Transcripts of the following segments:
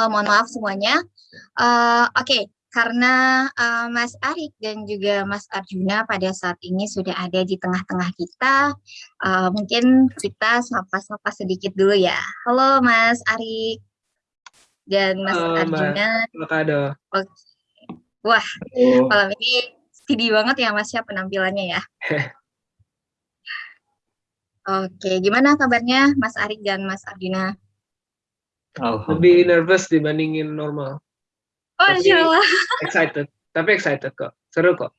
Oh, mohon maaf semuanya. Uh, Oke, okay. karena uh, Mas Arik dan juga Mas Arjuna pada saat ini sudah ada di tengah-tengah kita, uh, mungkin kita sapa-sapa sedikit dulu ya. Halo Mas Arik dan Mas Halo, Arjuna. Mbak. Oke. Wah, Halo. malam ini sedih banget ya Mas ya penampilannya ya. Oke, gimana kabarnya Mas Arik dan Mas Arjuna? Lebih nervous dibandingin normal. Oh, insya Allah. Excited, tapi excited kok. Seru kok.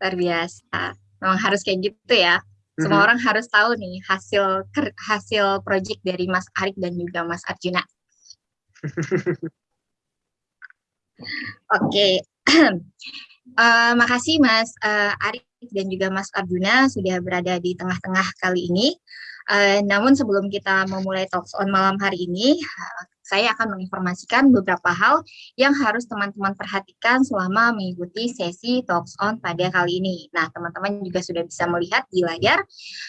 Luar biasa. Memang harus kayak gitu ya. Semua mm -hmm. orang harus tahu nih hasil hasil project dari Mas Arik dan juga Mas Arjuna. Oke. Okay. uh, makasih Mas uh, Arik dan juga Mas Arjuna sudah berada di tengah-tengah kali ini. Uh, namun sebelum kita memulai talks on malam hari ini, uh, saya akan menginformasikan beberapa hal yang harus teman-teman perhatikan selama mengikuti sesi talks on pada kali ini. Nah, teman-teman juga sudah bisa melihat di layar,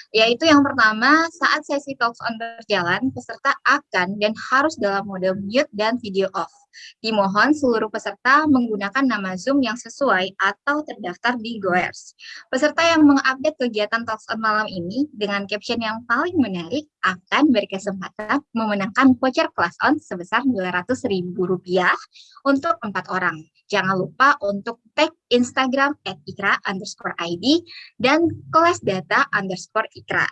yaitu yang pertama, saat sesi talks on berjalan, peserta akan dan harus dalam mode mute dan video off. Dimohon seluruh peserta menggunakan nama Zoom yang sesuai atau terdaftar di Goers. Peserta yang mengupdate kegiatan Talks on malam ini dengan caption yang paling menarik akan berkesempatan memenangkan voucher kelas on sebesar Rp200.000 untuk empat orang. Jangan lupa untuk tag Instagram at ikra underscore ID dan kelas data underscore ikra.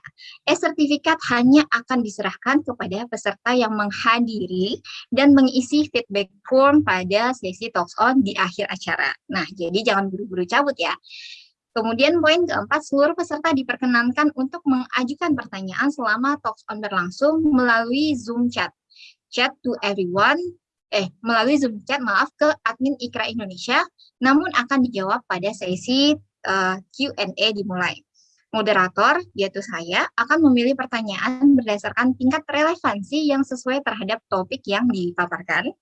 E-sertifikat hanya akan diserahkan kepada peserta yang menghadiri dan mengisi feedback form pada sesi talks on di akhir acara. Nah, jadi jangan buru-buru cabut ya. Kemudian poin keempat, seluruh peserta diperkenankan untuk mengajukan pertanyaan selama talks on berlangsung melalui Zoom chat. Chat to everyone eh melalui Zoom chat maaf ke admin Ikra Indonesia, namun akan dijawab pada sesi uh, Q&A dimulai. Moderator, yaitu saya, akan memilih pertanyaan berdasarkan tingkat relevansi yang sesuai terhadap topik yang dipaparkan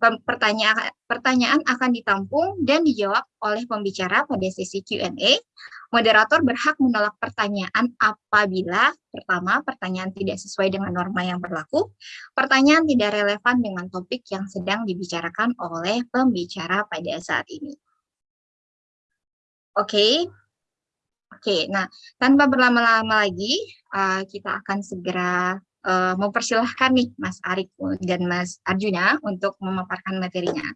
pertanyaan, pertanyaan akan ditampung dan dijawab oleh pembicara pada sesi Q&A. Moderator berhak menolak pertanyaan apabila, pertama, pertanyaan tidak sesuai dengan norma yang berlaku, pertanyaan tidak relevan dengan topik yang sedang dibicarakan oleh pembicara pada saat ini. Oke, okay. oke. Okay, nah, tanpa berlama-lama lagi, uh, kita akan segera uh, mempersilahkan nih Mas Arik dan Mas Arjuna untuk memaparkan materinya.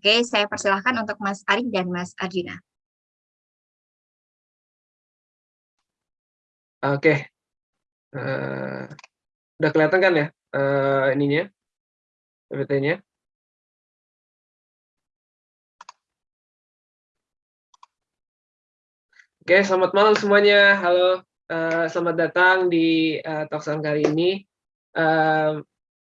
Oke, saya persilahkan untuk Mas Arik dan Mas Arjuna. Oke, uh, udah kelihatan kan ya uh, ininya, PPT-nya? Oke, selamat malam semuanya. Halo, uh, selamat datang di uh, Talksan kali ini uh,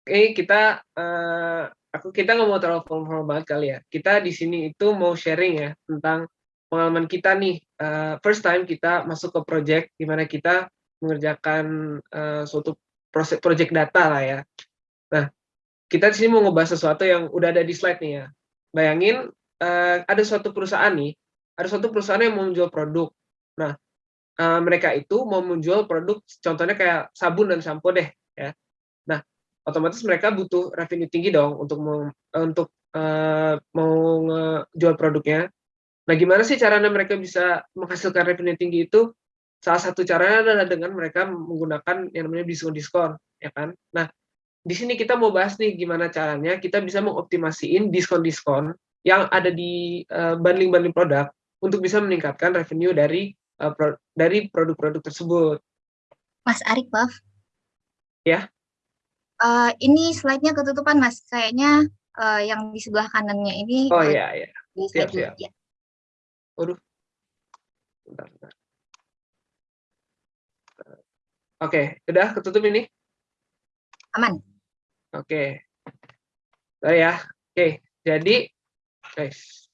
ini kita uh, aku kita nggak mau terlalu formal banget kali ya. Kita di sini itu mau sharing ya tentang pengalaman kita nih uh, first time kita masuk ke project di mana kita mengerjakan uh, suatu proses project data lah ya. Nah, kita di sini mau ngebahas sesuatu yang udah ada di slide nih ya. Bayangin uh, ada suatu perusahaan nih, ada suatu perusahaan yang mau menjual produk. Nah, uh, mereka itu mau menjual produk, contohnya kayak sabun dan sampo deh ya otomatis mereka butuh revenue tinggi dong untuk mau, untuk uh, mau jual produknya. Nah, gimana sih caranya mereka bisa menghasilkan revenue tinggi itu? Salah satu caranya adalah dengan mereka menggunakan yang namanya diskon-diskon, ya kan? Nah, di sini kita mau bahas nih gimana caranya kita bisa mengoptimasiin diskon-diskon yang ada di eh, bundling-bundling uh, produk untuk bisa meningkatkan revenue dari pro dari produk-produk tersebut. Mas Arik, maaf. Ya. Uh, ini slide-nya ketutupan, Mas. Kayaknya uh, yang di sebelah kanannya ini. Oh iya, iya. Siap, siap. Ya. Waduh. Bentar, bentar. Oke, okay, udah ketutup ini? Aman. Oke. Okay. ya. Oke, okay. jadi guys.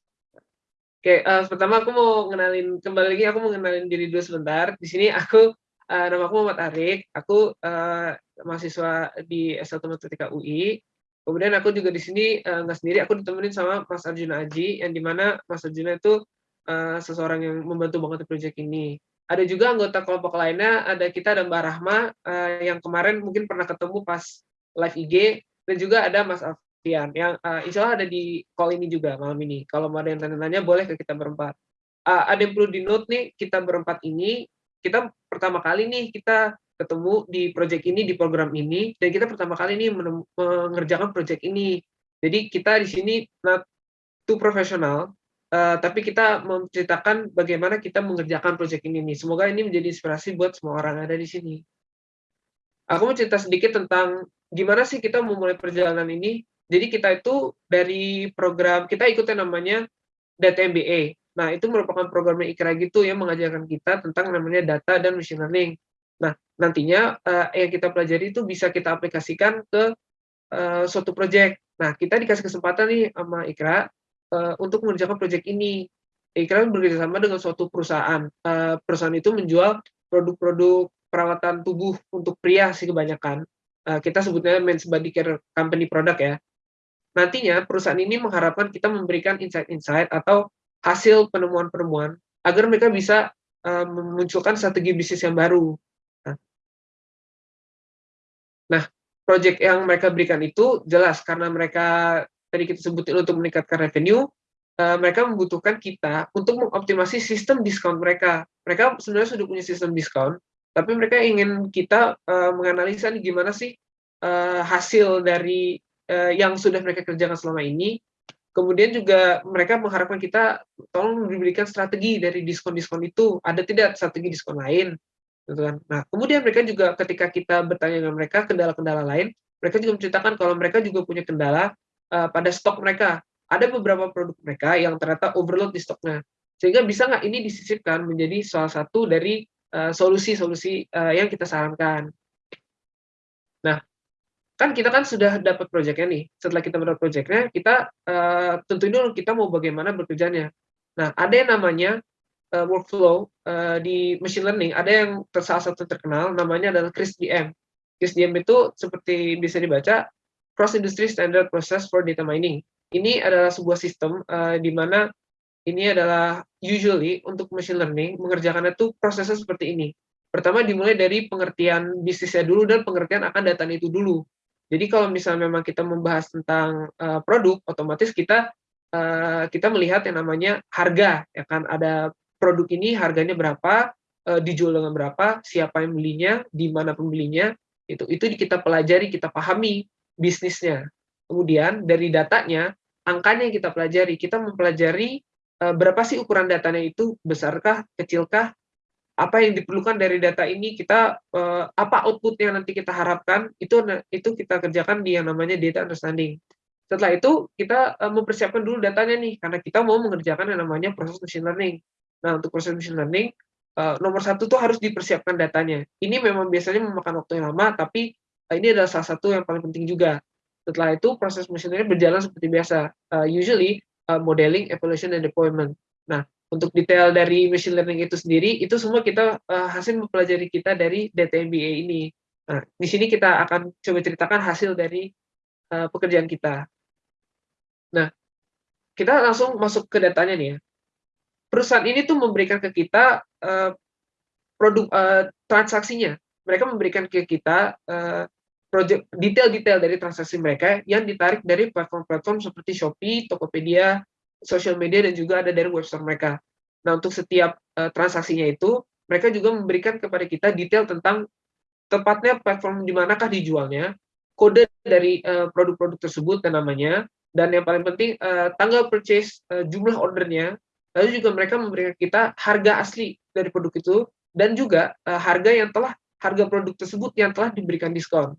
Oke, okay, uh, eh, pertama aku mau kenalin kembali lagi aku mau kenalin diri dulu sebentar. Di sini aku uh, nama aku Muhammad Arik. Aku uh, mahasiswa di S1 Matematika UI. Kemudian aku juga di sini uh, nggak sendiri, aku ditemenin sama Mas Arjuna Aji, yang di mana Mas Arjuna itu uh, seseorang yang membantu banget proyek ini. Ada juga anggota kelompok lainnya, ada kita dan Mbak Rahma, uh, yang kemarin mungkin pernah ketemu pas live IG, dan juga ada Mas Alfian yang uh, insya Allah ada di call ini juga malam ini. Kalau mau ada yang tanya-tanya boleh ke kita berempat. Uh, ada yang perlu di note nih, kita berempat ini, kita pertama kali nih kita ketemu di project ini, di program ini, dan kita pertama kali ini mengerjakan project ini. Jadi kita di sini not too profesional, uh, tapi kita menceritakan bagaimana kita mengerjakan project ini. Semoga ini menjadi inspirasi buat semua orang yang ada di sini. Aku mau cerita sedikit tentang gimana sih kita memulai perjalanan ini. Jadi kita itu dari program, kita ikut yang namanya Data MBA. Nah, itu merupakan program IKRA gitu yang mengajarkan kita tentang namanya data dan machine learning. Nah, nantinya uh, yang kita pelajari itu bisa kita aplikasikan ke uh, suatu project. Nah, kita dikasih kesempatan nih sama Ikra uh, untuk mengerjakan project ini. Ikra bekerjasama dengan suatu perusahaan. Uh, perusahaan itu menjual produk-produk perawatan tubuh untuk pria sih kebanyakan. Uh, kita sebutnya men's body care company product ya. Nantinya perusahaan ini mengharapkan kita memberikan insight-insight atau hasil penemuan-penemuan agar mereka bisa uh, memunculkan strategi bisnis yang baru. Nah, project yang mereka berikan itu jelas karena mereka tadi kita sebutin untuk meningkatkan revenue, uh, mereka membutuhkan kita untuk mengoptimasi sistem diskon mereka. Mereka sebenarnya sudah punya sistem diskon, tapi mereka ingin kita uh, menganalisa nih gimana sih uh, hasil dari uh, yang sudah mereka kerjakan selama ini. Kemudian juga mereka mengharapkan kita tolong diberikan strategi dari diskon-diskon itu. Ada tidak strategi diskon lain? gitu kan. Nah, kemudian mereka juga ketika kita bertanya dengan mereka kendala-kendala lain, mereka juga menceritakan kalau mereka juga punya kendala uh, pada stok mereka. Ada beberapa produk mereka yang ternyata overload di stoknya. Sehingga bisa nggak ini disisipkan menjadi salah satu dari eh, solusi-solusi uh, uh, yang kita sarankan. Nah, kan kita kan sudah dapat proyeknya nih. Setelah kita mendapat proyeknya, kita uh, tentuin dulu kita mau bagaimana bekerjanya. Nah, ada yang namanya uh, workflow uh, di machine learning ada yang salah satu terkenal namanya adalah CRISP-DM. CRISP-DM itu seperti bisa dibaca Cross Industry Standard Process for Data Mining. Ini adalah sebuah sistem uh, di mana ini adalah usually untuk machine learning mengerjakan itu prosesnya seperti ini. Pertama dimulai dari pengertian bisnisnya dulu dan pengertian akan data itu dulu. Jadi kalau misalnya memang kita membahas tentang uh, produk, otomatis kita uh, kita melihat yang namanya harga, ya kan ada produk ini harganya berapa, uh, dijual dengan berapa, siapa yang belinya, di mana pembelinya, itu itu kita pelajari, kita pahami bisnisnya. Kemudian dari datanya, angkanya yang kita pelajari, kita mempelajari uh, berapa sih ukuran datanya itu, besarkah, kecilkah, apa yang diperlukan dari data ini kita uh, apa output yang nanti kita harapkan itu itu kita kerjakan di yang namanya data understanding. Setelah itu kita uh, mempersiapkan dulu datanya nih karena kita mau mengerjakan yang namanya proses machine learning. Nah, untuk proses machine learning, nomor satu tuh harus dipersiapkan datanya. Ini memang biasanya memakan waktu yang lama, tapi ini adalah salah satu yang paling penting juga. Setelah itu, proses machine learning berjalan seperti biasa. Uh, usually, uh, modeling, evaluation, dan deployment. Nah, untuk detail dari machine learning itu sendiri, itu semua kita uh, hasil mempelajari kita dari data MBA ini. Nah, di sini kita akan coba ceritakan hasil dari uh, pekerjaan kita. Nah, kita langsung masuk ke datanya nih ya perusahaan ini tuh memberikan ke kita uh, produk uh, transaksinya. Mereka memberikan ke kita uh, project detail-detail dari transaksi mereka yang ditarik dari platform-platform seperti Shopee, Tokopedia, social media dan juga ada dari website mereka. Nah, untuk setiap uh, transaksinya itu mereka juga memberikan kepada kita detail tentang tepatnya platform di manakah dijualnya, kode dari produk-produk uh, tersebut dan namanya, dan yang paling penting uh, tanggal purchase, uh, jumlah ordernya, Lalu juga mereka memberikan kita harga asli dari produk itu dan juga uh, harga yang telah harga produk tersebut yang telah diberikan diskon.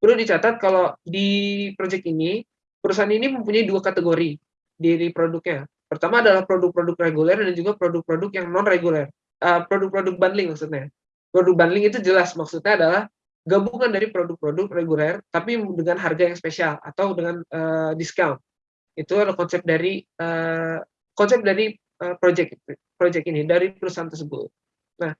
Perlu dicatat kalau di project ini perusahaan ini mempunyai dua kategori dari produknya. Pertama adalah produk-produk reguler dan juga produk-produk yang non reguler. Uh, produk-produk bundling maksudnya. Produk bundling itu jelas maksudnya adalah gabungan dari produk-produk reguler tapi dengan harga yang spesial atau dengan uh, discount. Itu adalah konsep dari uh, konsep dari uh, project project ini dari perusahaan tersebut. Nah,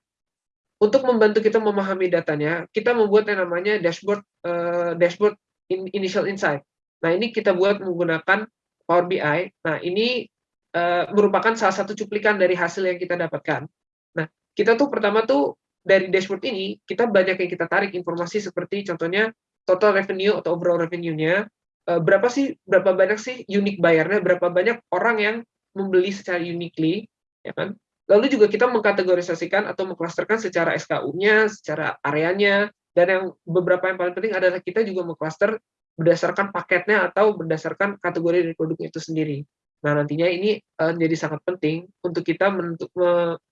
untuk membantu kita memahami datanya, kita membuat yang namanya dashboard uh, dashboard in, initial insight. Nah, ini kita buat menggunakan Power BI. Nah, ini uh, merupakan salah satu cuplikan dari hasil yang kita dapatkan. Nah, kita tuh pertama tuh dari dashboard ini kita banyak yang kita tarik informasi seperti contohnya total revenue atau overall revenue-nya, uh, berapa sih berapa banyak sih unique buyer-nya, berapa banyak orang yang membeli secara uniquely, ya kan? Lalu juga kita mengkategorisasikan atau mengklasterkan secara SKU-nya, secara areanya, dan yang beberapa yang paling penting adalah kita juga mengklaster berdasarkan paketnya atau berdasarkan kategori dari produknya itu sendiri. Nah, nantinya ini uh, menjadi sangat penting untuk kita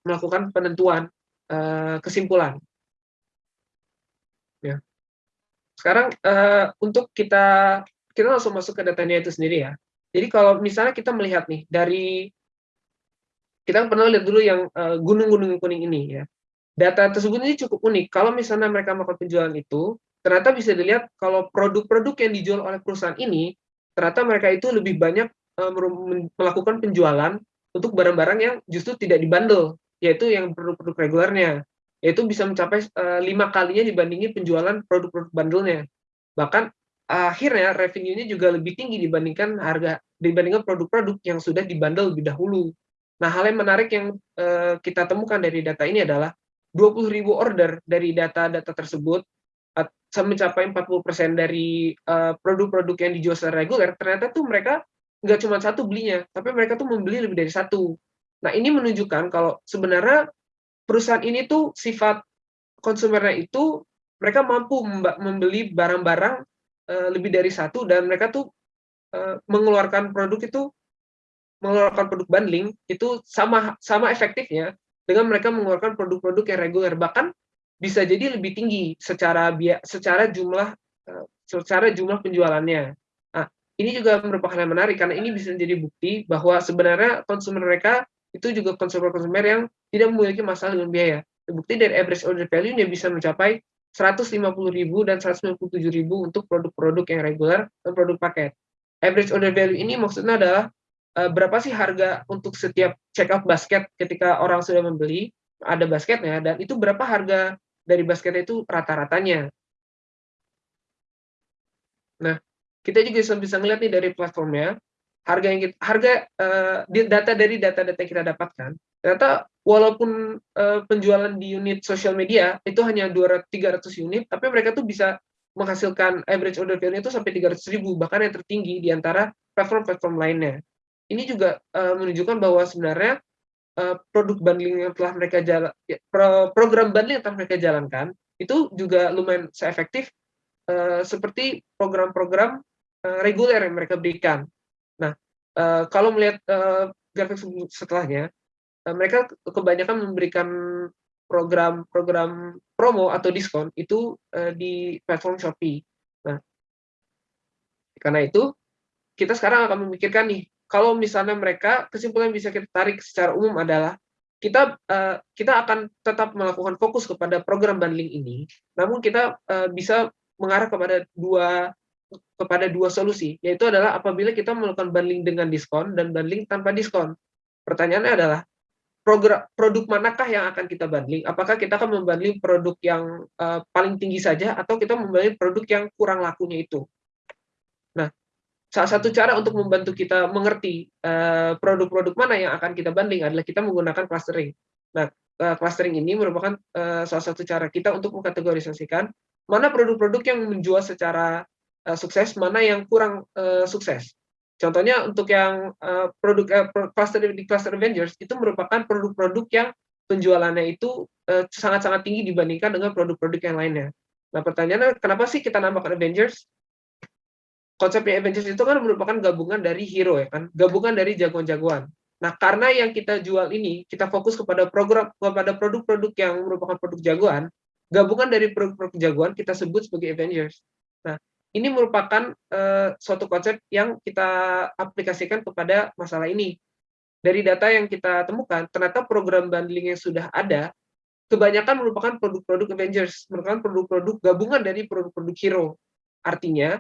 melakukan penentuan uh, kesimpulan. Ya. Sekarang uh, untuk kita kita langsung masuk ke datanya itu sendiri ya. Jadi kalau misalnya kita melihat nih dari kita pernah lihat dulu yang eh, gunung-gunung uh, kuning ini ya. Data tersebut ini cukup unik. Kalau misalnya mereka melakukan penjualan itu, ternyata bisa dilihat kalau produk-produk yang dijual oleh perusahaan ini, ternyata mereka itu lebih banyak uh, melakukan penjualan untuk barang-barang yang justru tidak dibandel, yaitu yang produk-produk regulernya, yaitu bisa mencapai uh, lima kalinya dibandingin penjualan produk-produk bandelnya. Bahkan akhirnya revenue-nya juga lebih tinggi dibandingkan harga dibandingkan produk-produk yang sudah dibandel lebih dahulu. Nah, hal yang menarik yang uh, kita temukan dari data ini adalah 20.000 order dari data-data tersebut uh, mencapai 40% dari eh, produk-produk yang dijual secara reguler, ternyata tuh mereka nggak cuma satu belinya, tapi mereka tuh membeli lebih dari satu. Nah, ini menunjukkan kalau sebenarnya perusahaan ini tuh sifat konsumernya itu mereka mampu membeli barang-barang uh, lebih dari satu dan mereka tuh uh, mengeluarkan produk itu mengeluarkan produk bundling itu sama sama efektifnya dengan mereka mengeluarkan produk-produk yang reguler bahkan bisa jadi lebih tinggi secara secara jumlah eh, secara jumlah penjualannya. Nah, ini juga merupakan yang menarik karena ini bisa menjadi bukti bahwa sebenarnya konsumen mereka itu juga konsumer-konsumer yang tidak memiliki masalah dengan biaya. Bukti dari average order value-nya bisa mencapai 150.000 dan 197.000 untuk produk-produk yang reguler dan produk paket. Average order value ini maksudnya adalah berapa sih harga untuk setiap check out basket ketika orang sudah membeli? Ada basketnya dan itu berapa harga dari basketnya itu rata-ratanya. Nah, kita juga bisa, melihat nih dari platformnya. Harga yang kita, harga uh, data dari data-data yang kita dapatkan ternyata walaupun uh, penjualan di unit sosial media itu hanya 200 300 unit tapi mereka tuh bisa menghasilkan average order value itu sampai 300 ribu bahkan yang tertinggi di antara platform-platform lainnya ini juga uh, menunjukkan bahwa sebenarnya uh, produk bundling yang telah mereka jalan, ya, pro, program bundling yang telah mereka jalankan itu juga lumayan seefektif uh, seperti program-program uh, reguler yang mereka berikan. Nah, uh, kalau melihat uh, grafik setelahnya, uh, mereka kebanyakan memberikan program-program promo atau diskon itu uh, di platform Shopee. Nah, karena itu kita sekarang akan memikirkan nih kalau misalnya mereka kesimpulan yang bisa kita tarik secara umum adalah kita uh, kita akan tetap melakukan fokus kepada program bundling ini, namun kita uh, bisa mengarah kepada dua kepada dua solusi, yaitu adalah apabila kita melakukan bundling dengan diskon dan bundling tanpa diskon. Pertanyaannya adalah program, produk manakah yang akan kita bundling? Apakah kita akan membundling produk yang uh, paling tinggi saja atau kita membundling produk yang kurang lakunya itu? Salah satu cara untuk membantu kita mengerti eh, produk-produk mana yang akan kita banding adalah kita menggunakan clustering. Nah, uh, clustering ini merupakan uh, salah satu cara kita untuk mengkategorisasikan mana produk-produk yang menjual secara sukses, mana yang kurang sukses. Contohnya untuk yang produk cluster di cluster Avengers itu merupakan produk-produk yang penjualannya itu sangat-sangat tinggi dibandingkan dengan produk-produk yang lainnya. Nah, pertanyaannya kenapa sih kita nambahkan Avengers? Konsepnya Avengers itu kan merupakan gabungan dari hero ya kan, gabungan dari jagoan-jagoan. Nah, karena yang kita jual ini kita fokus kepada program kepada produk-produk yang merupakan produk jagoan, gabungan dari produk-produk jagoan kita sebut sebagai Avengers. Nah, ini merupakan uh, suatu konsep yang kita aplikasikan kepada masalah ini. Dari data yang kita temukan, ternyata program bundling yang sudah ada kebanyakan merupakan produk-produk Avengers, merupakan produk-produk gabungan dari produk-produk hero. Artinya,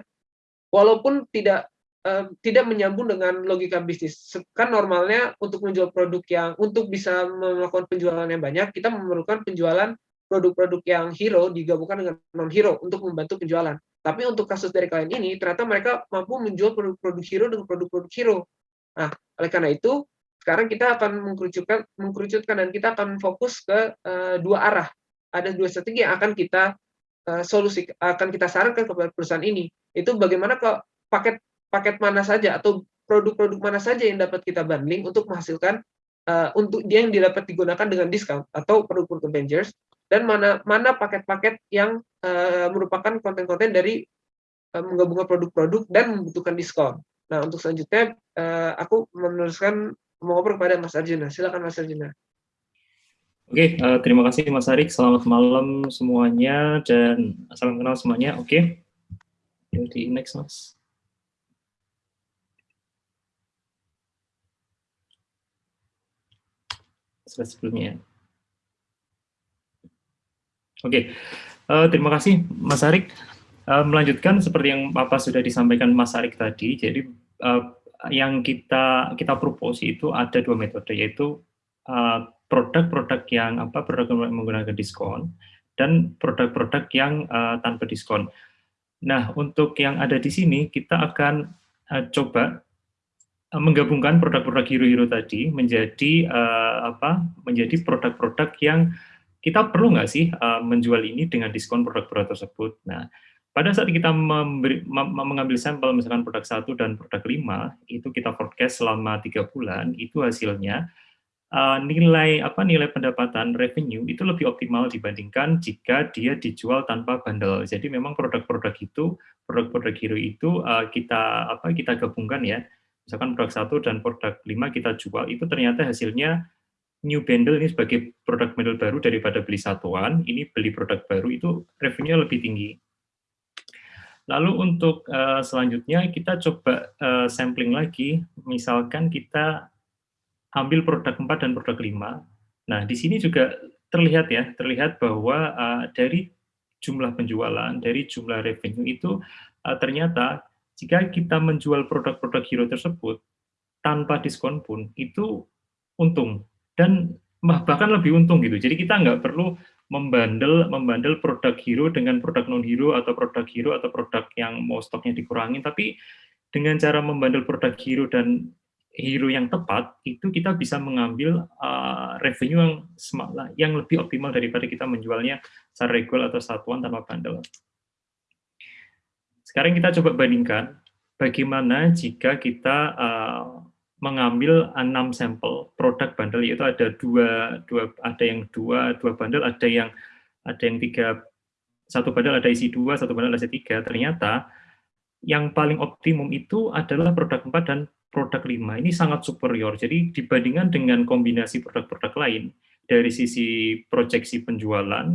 walaupun tidak uh, tidak menyambung dengan logika bisnis. Kan normalnya untuk menjual produk yang untuk bisa melakukan penjualan yang banyak, kita memerlukan penjualan produk-produk yang hero digabungkan dengan non hero untuk membantu penjualan. Tapi untuk kasus dari klien ini ternyata mereka mampu menjual produk-produk hero dengan produk-produk hero. Nah, oleh karena itu sekarang kita akan mengkerucutkan mengkerucutkan dan kita akan fokus ke uh, dua arah. Ada dua strategi yang akan kita uh, solusi akan kita sarankan kepada perusahaan ini itu bagaimana ke paket paket mana saja atau produk-produk mana saja yang dapat kita bundling untuk menghasilkan uh, untuk dia yang dapat digunakan dengan diskon atau produk-produk Avengers dan mana mana paket-paket yang uh, merupakan konten-konten dari uh, menggabungkan produk-produk dan membutuhkan diskon. Nah, untuk selanjutnya uh, aku meneruskan mengobrol kepada Mas Arjuna. Silakan Mas Arjuna. Oke, okay, uh, terima kasih Mas Arik. Selamat malam semuanya dan salam kenal semuanya. Oke, okay. Di next Mas. Slide sebelumnya. Oke, okay. uh, terima kasih Mas Arik. Uh, melanjutkan seperti yang Bapak sudah disampaikan Mas Arik tadi, jadi uh, yang kita kita propose itu ada dua metode, yaitu produk-produk uh, yang apa produk menggunakan diskon dan produk-produk yang uh, tanpa diskon. Nah, untuk yang ada di sini kita akan uh, coba menggabungkan produk-produk hero-hero tadi menjadi uh, apa? menjadi produk-produk yang kita perlu nggak sih uh, menjual ini dengan diskon produk-produk tersebut. Nah, pada saat kita memberi, mengambil sampel misalkan produk satu dan produk lima itu kita forecast selama tiga bulan itu hasilnya uh, nilai apa nilai pendapatan revenue itu lebih optimal dibandingkan jika dia dijual tanpa bundle jadi memang produk-produk itu produk-produk hero itu uh, kita apa kita gabungkan ya. Misalkan produk satu dan produk lima kita jual itu ternyata hasilnya new bundle ini sebagai produk bundle baru daripada beli satuan ini beli produk baru itu revenue lebih tinggi. Lalu untuk uh, selanjutnya kita coba uh, sampling lagi, misalkan kita ambil produk 4 dan produk 5. Nah, di sini juga terlihat ya, terlihat bahwa uh, dari jumlah penjualan, dari jumlah revenue itu uh, ternyata jika kita menjual produk-produk hero tersebut tanpa diskon pun itu untung dan bahkan lebih untung gitu. Jadi kita nggak perlu membandel membandel produk hero dengan produk non hero atau produk hero atau produk yang mau stoknya dikurangi tapi dengan cara membandel produk hero dan hero yang tepat itu kita bisa mengambil uh, revenue yang yang lebih optimal daripada kita menjualnya secara regular atau satuan tanpa bundle. Sekarang kita coba bandingkan bagaimana jika kita uh, mengambil enam sampel produk bundle yaitu ada dua dua ada yang dua dua bundle ada yang ada yang tiga satu bundle ada isi dua satu bundle ada isi tiga ternyata yang paling optimum itu adalah produk empat dan produk lima ini sangat superior jadi dibandingkan dengan kombinasi produk-produk lain dari sisi proyeksi penjualan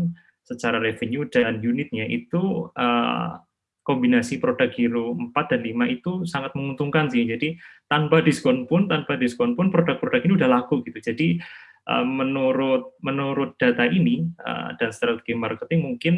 secara revenue dan unitnya itu uh, kombinasi produk Hero 4 dan 5 itu sangat menguntungkan sih. Jadi tanpa diskon pun, tanpa diskon pun produk-produk ini udah laku gitu. Jadi uh, menurut menurut data ini uh, dan strategi marketing mungkin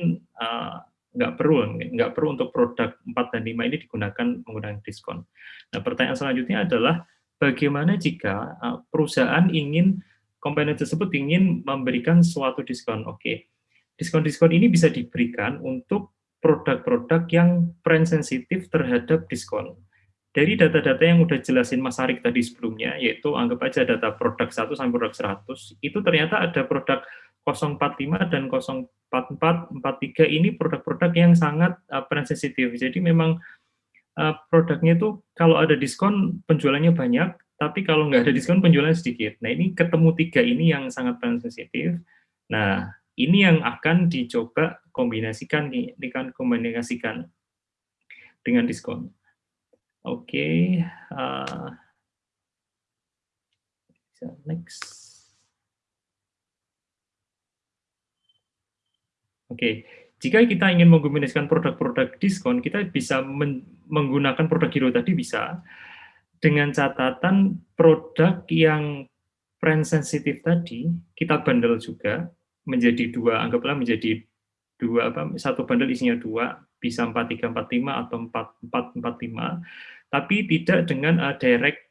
nggak perlu nggak perlu untuk produk 4 dan 5 ini digunakan menggunakan diskon. Nah, pertanyaan selanjutnya adalah bagaimana jika uh, perusahaan ingin komponen tersebut ingin memberikan suatu diskon. Oke. Diskon-diskon ini bisa diberikan untuk produk-produk yang brand sensitif terhadap diskon. Dari data-data yang udah jelasin Mas Arik tadi sebelumnya, yaitu anggap aja data produk 1 sampai produk 100, itu ternyata ada produk 045 dan 044, 43 ini produk-produk yang sangat uh, sensitif. Jadi memang uh, produknya itu kalau ada diskon penjualannya banyak, tapi kalau nggak ada diskon penjualannya sedikit. Nah ini ketemu tiga ini yang sangat brand sensitif. Nah ini yang akan dicoba kombinasikan dengan kombinasikan dengan diskon. Oke, okay, uh, next. Oke, jika kita ingin mengkombinasikan produk-produk diskon, kita bisa menggunakan produk hero tadi bisa dengan catatan produk yang brand sensitif tadi kita bundle juga menjadi dua, anggaplah menjadi dua apa satu bundle isinya dua bisa empat tiga empat lima atau empat empat empat lima tapi tidak dengan uh, direct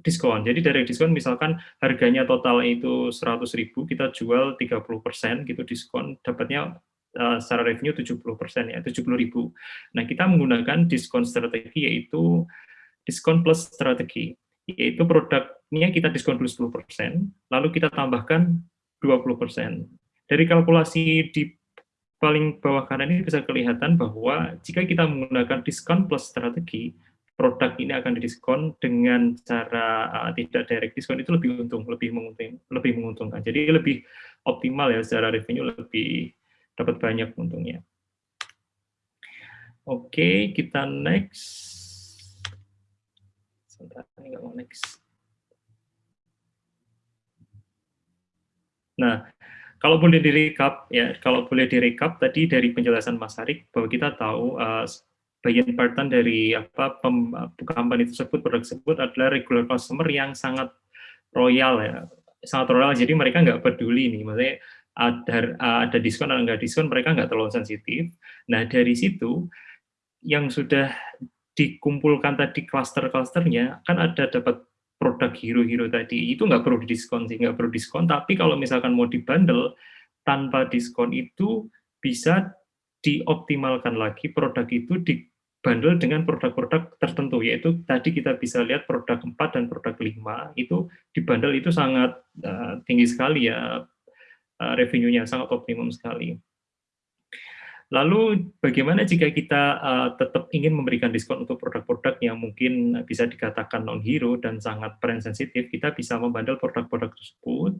diskon jadi direct diskon misalkan harganya total itu seratus ribu kita jual 30% gitu diskon dapatnya uh, secara revenue 70% ya 70 ribu nah kita menggunakan diskon strategi yaitu diskon plus strategi yaitu produknya kita diskon dulu 10% lalu kita tambahkan 20%. Dari kalkulasi di paling bawah kanan ini bisa kelihatan bahwa jika kita menggunakan diskon plus strategi, produk ini akan didiskon dengan cara uh, tidak direct diskon itu lebih untung, lebih menguntung, lebih menguntungkan. Jadi lebih optimal ya secara revenue lebih dapat banyak untungnya. Oke, kita next. Sebentar, ini mau next. Nah, kalau boleh direkap ya, kalau boleh direkap tadi dari penjelasan Mas Harik bahwa kita tahu uh, bagian part dari apa pem, company tersebut produk tersebut adalah regular customer yang sangat royal ya, sangat royal. Jadi mereka nggak peduli nih, maksudnya ada ada diskon atau nggak diskon mereka nggak terlalu sensitif. Nah dari situ yang sudah dikumpulkan tadi cluster-clusternya kan ada dapat produk hero-hero tadi itu nggak perlu diskon sih nggak perlu diskon tapi kalau misalkan mau dibundle tanpa diskon itu bisa dioptimalkan lagi produk itu dibundle dengan produk-produk tertentu yaitu tadi kita bisa lihat produk 4 dan produk 5 itu dibundle itu sangat uh, tinggi sekali ya uh, revenue-nya sangat optimum sekali. Lalu bagaimana jika kita uh, tetap ingin memberikan diskon untuk produk-produk yang mungkin bisa dikatakan non-hero dan sangat brand sensitif, kita bisa membandel produk-produk tersebut.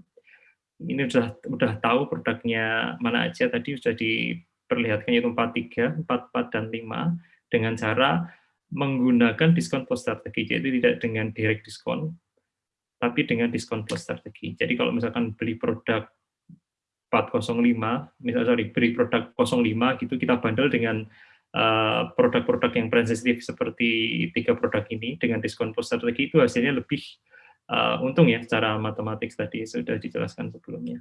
Ini sudah sudah tahu produknya mana aja, tadi sudah diperlihatkan yaitu 43, 44, dan 5, dengan cara menggunakan diskon plus strategi, jadi tidak dengan direct diskon, tapi dengan diskon plus strategi. Jadi kalau misalkan beli produk 405, misalnya sorry, beri produk 05 gitu, kita bandel dengan eh, produk-produk uh, yang sensitif seperti tiga produk ini dengan diskon plus strategi itu hasilnya lebih uh, untung ya secara matematik tadi sudah dijelaskan sebelumnya.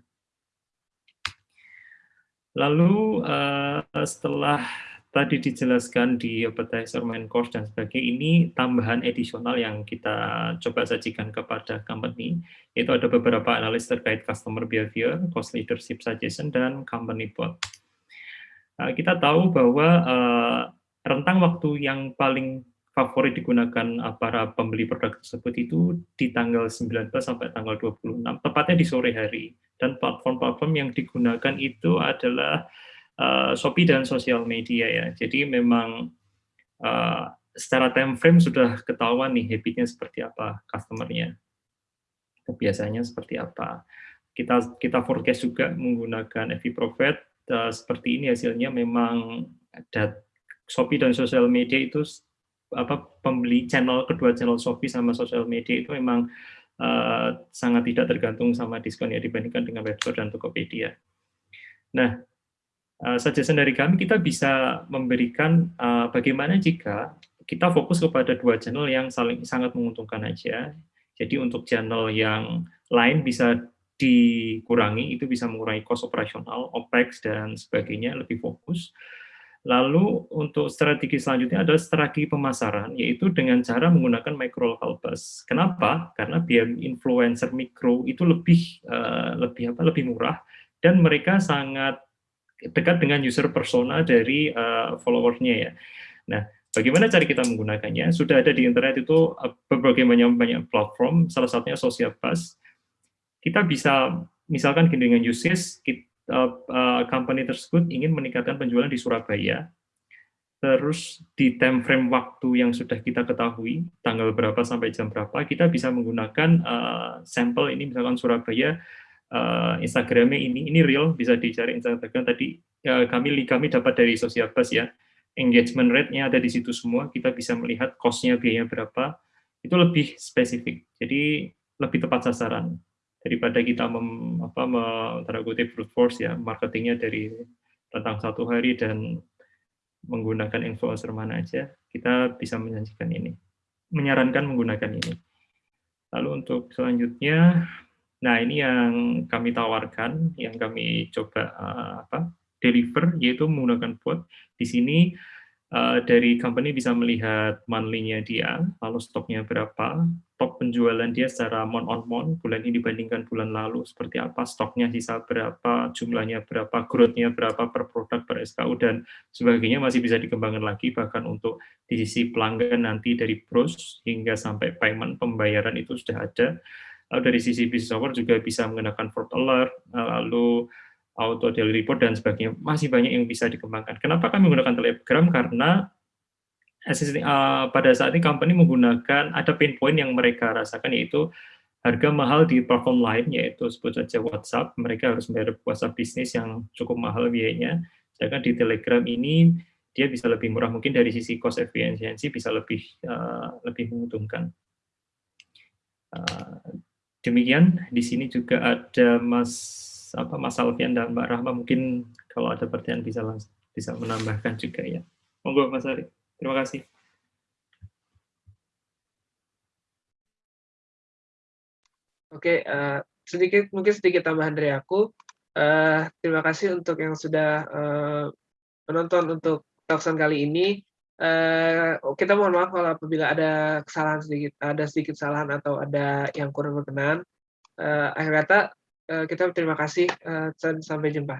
Lalu uh, setelah tadi dijelaskan di appetizer main course dan sebagainya ini tambahan edisional yang kita coba sajikan kepada company yaitu ada beberapa analis terkait customer behavior, cost leadership suggestion dan company bot. Nah, kita tahu bahwa uh, rentang waktu yang paling favorit digunakan para pembeli produk tersebut itu di tanggal 19 sampai tanggal 26, tepatnya di sore hari. Dan platform-platform yang digunakan itu adalah uh, Shopee dan sosial media ya. Jadi memang uh, secara time frame sudah ketahuan nih habitnya seperti apa customernya, kebiasaannya seperti apa. Kita kita forecast juga menggunakan FV Profit uh, seperti ini hasilnya memang ada Shopee dan sosial media itu apa pembeli channel kedua channel Shopee sama sosial media itu memang uh, sangat tidak tergantung sama diskon ya dibandingkan dengan webstore dan Tokopedia. Nah, uh, suggestion dari kami kita bisa memberikan uh, bagaimana jika kita fokus kepada dua channel yang saling sangat menguntungkan aja. Jadi untuk channel yang lain bisa dikurangi, itu bisa mengurangi cost operasional, OPEX, dan sebagainya, lebih fokus. Lalu untuk strategi selanjutnya adalah strategi pemasaran, yaitu dengan cara menggunakan micro local bus. Kenapa? Karena biaya influencer mikro itu lebih uh, lebih apa? lebih murah dan mereka sangat dekat dengan user persona dari uh, followersnya ya. Nah, bagaimana cara kita menggunakannya? Sudah ada di internet itu uh, berbagai banyak banyak platform, salah satunya Social Bus. Kita bisa misalkan dengan uses kita, uh, uh, company tersebut ingin meningkatkan penjualan di Surabaya, terus di time frame waktu yang sudah kita ketahui, tanggal berapa sampai jam berapa, kita bisa menggunakan uh, sampel ini misalkan Surabaya uh, Instagramnya ini ini real bisa dicari Instagram tadi. Uh, kami kami dapat dari Social Bus ya. Engagement rate-nya ada di situ semua. Kita bisa melihat cost-nya biayanya berapa. Itu lebih spesifik. Jadi lebih tepat sasaran daripada kita mem, apa kutip brute force ya marketingnya dari tentang satu hari dan menggunakan influencer mana aja. Kita bisa menjanjikan ini menyarankan menggunakan ini. Lalu untuk selanjutnya Nah, ini yang kami tawarkan, yang kami coba uh, apa, deliver, yaitu menggunakan bot. Di sini uh, dari company bisa melihat monthly-nya dia, lalu stoknya berapa, top penjualan dia secara month on month, bulan ini dibandingkan bulan lalu seperti apa, stoknya sisa berapa, jumlahnya berapa, growth-nya berapa per produk, per SKU, dan sebagainya masih bisa dikembangkan lagi, bahkan untuk di sisi pelanggan nanti dari pros hingga sampai payment, pembayaran itu sudah ada lalu dari sisi business software juga bisa menggunakan fraud alert, lalu auto daily report dan sebagainya. Masih banyak yang bisa dikembangkan. Kenapa kami menggunakan Telegram? Karena uh, pada saat ini company menggunakan ada pain point yang mereka rasakan yaitu harga mahal di platform lain yaitu sebut saja WhatsApp. Mereka harus membayar WhatsApp bisnis yang cukup mahal biayanya. Sedangkan di Telegram ini dia bisa lebih murah. Mungkin dari sisi cost efficiency bisa lebih uh, lebih menguntungkan demikian di sini juga ada Mas apa Mas Alfian dan Mbak Rahma mungkin kalau ada pertanyaan bisa langsung bisa menambahkan juga ya monggo Mas Ari terima kasih Oke, uh, sedikit mungkin sedikit tambahan dari aku. Uh, terima kasih untuk yang sudah uh, menonton untuk talkson kali ini. Uh, kita mohon maaf kalau apabila ada kesalahan sedikit, ada sedikit kesalahan atau ada yang kurang berkenan. Uh, akhir kata, uh, kita terima kasih. Uh, sampai jumpa.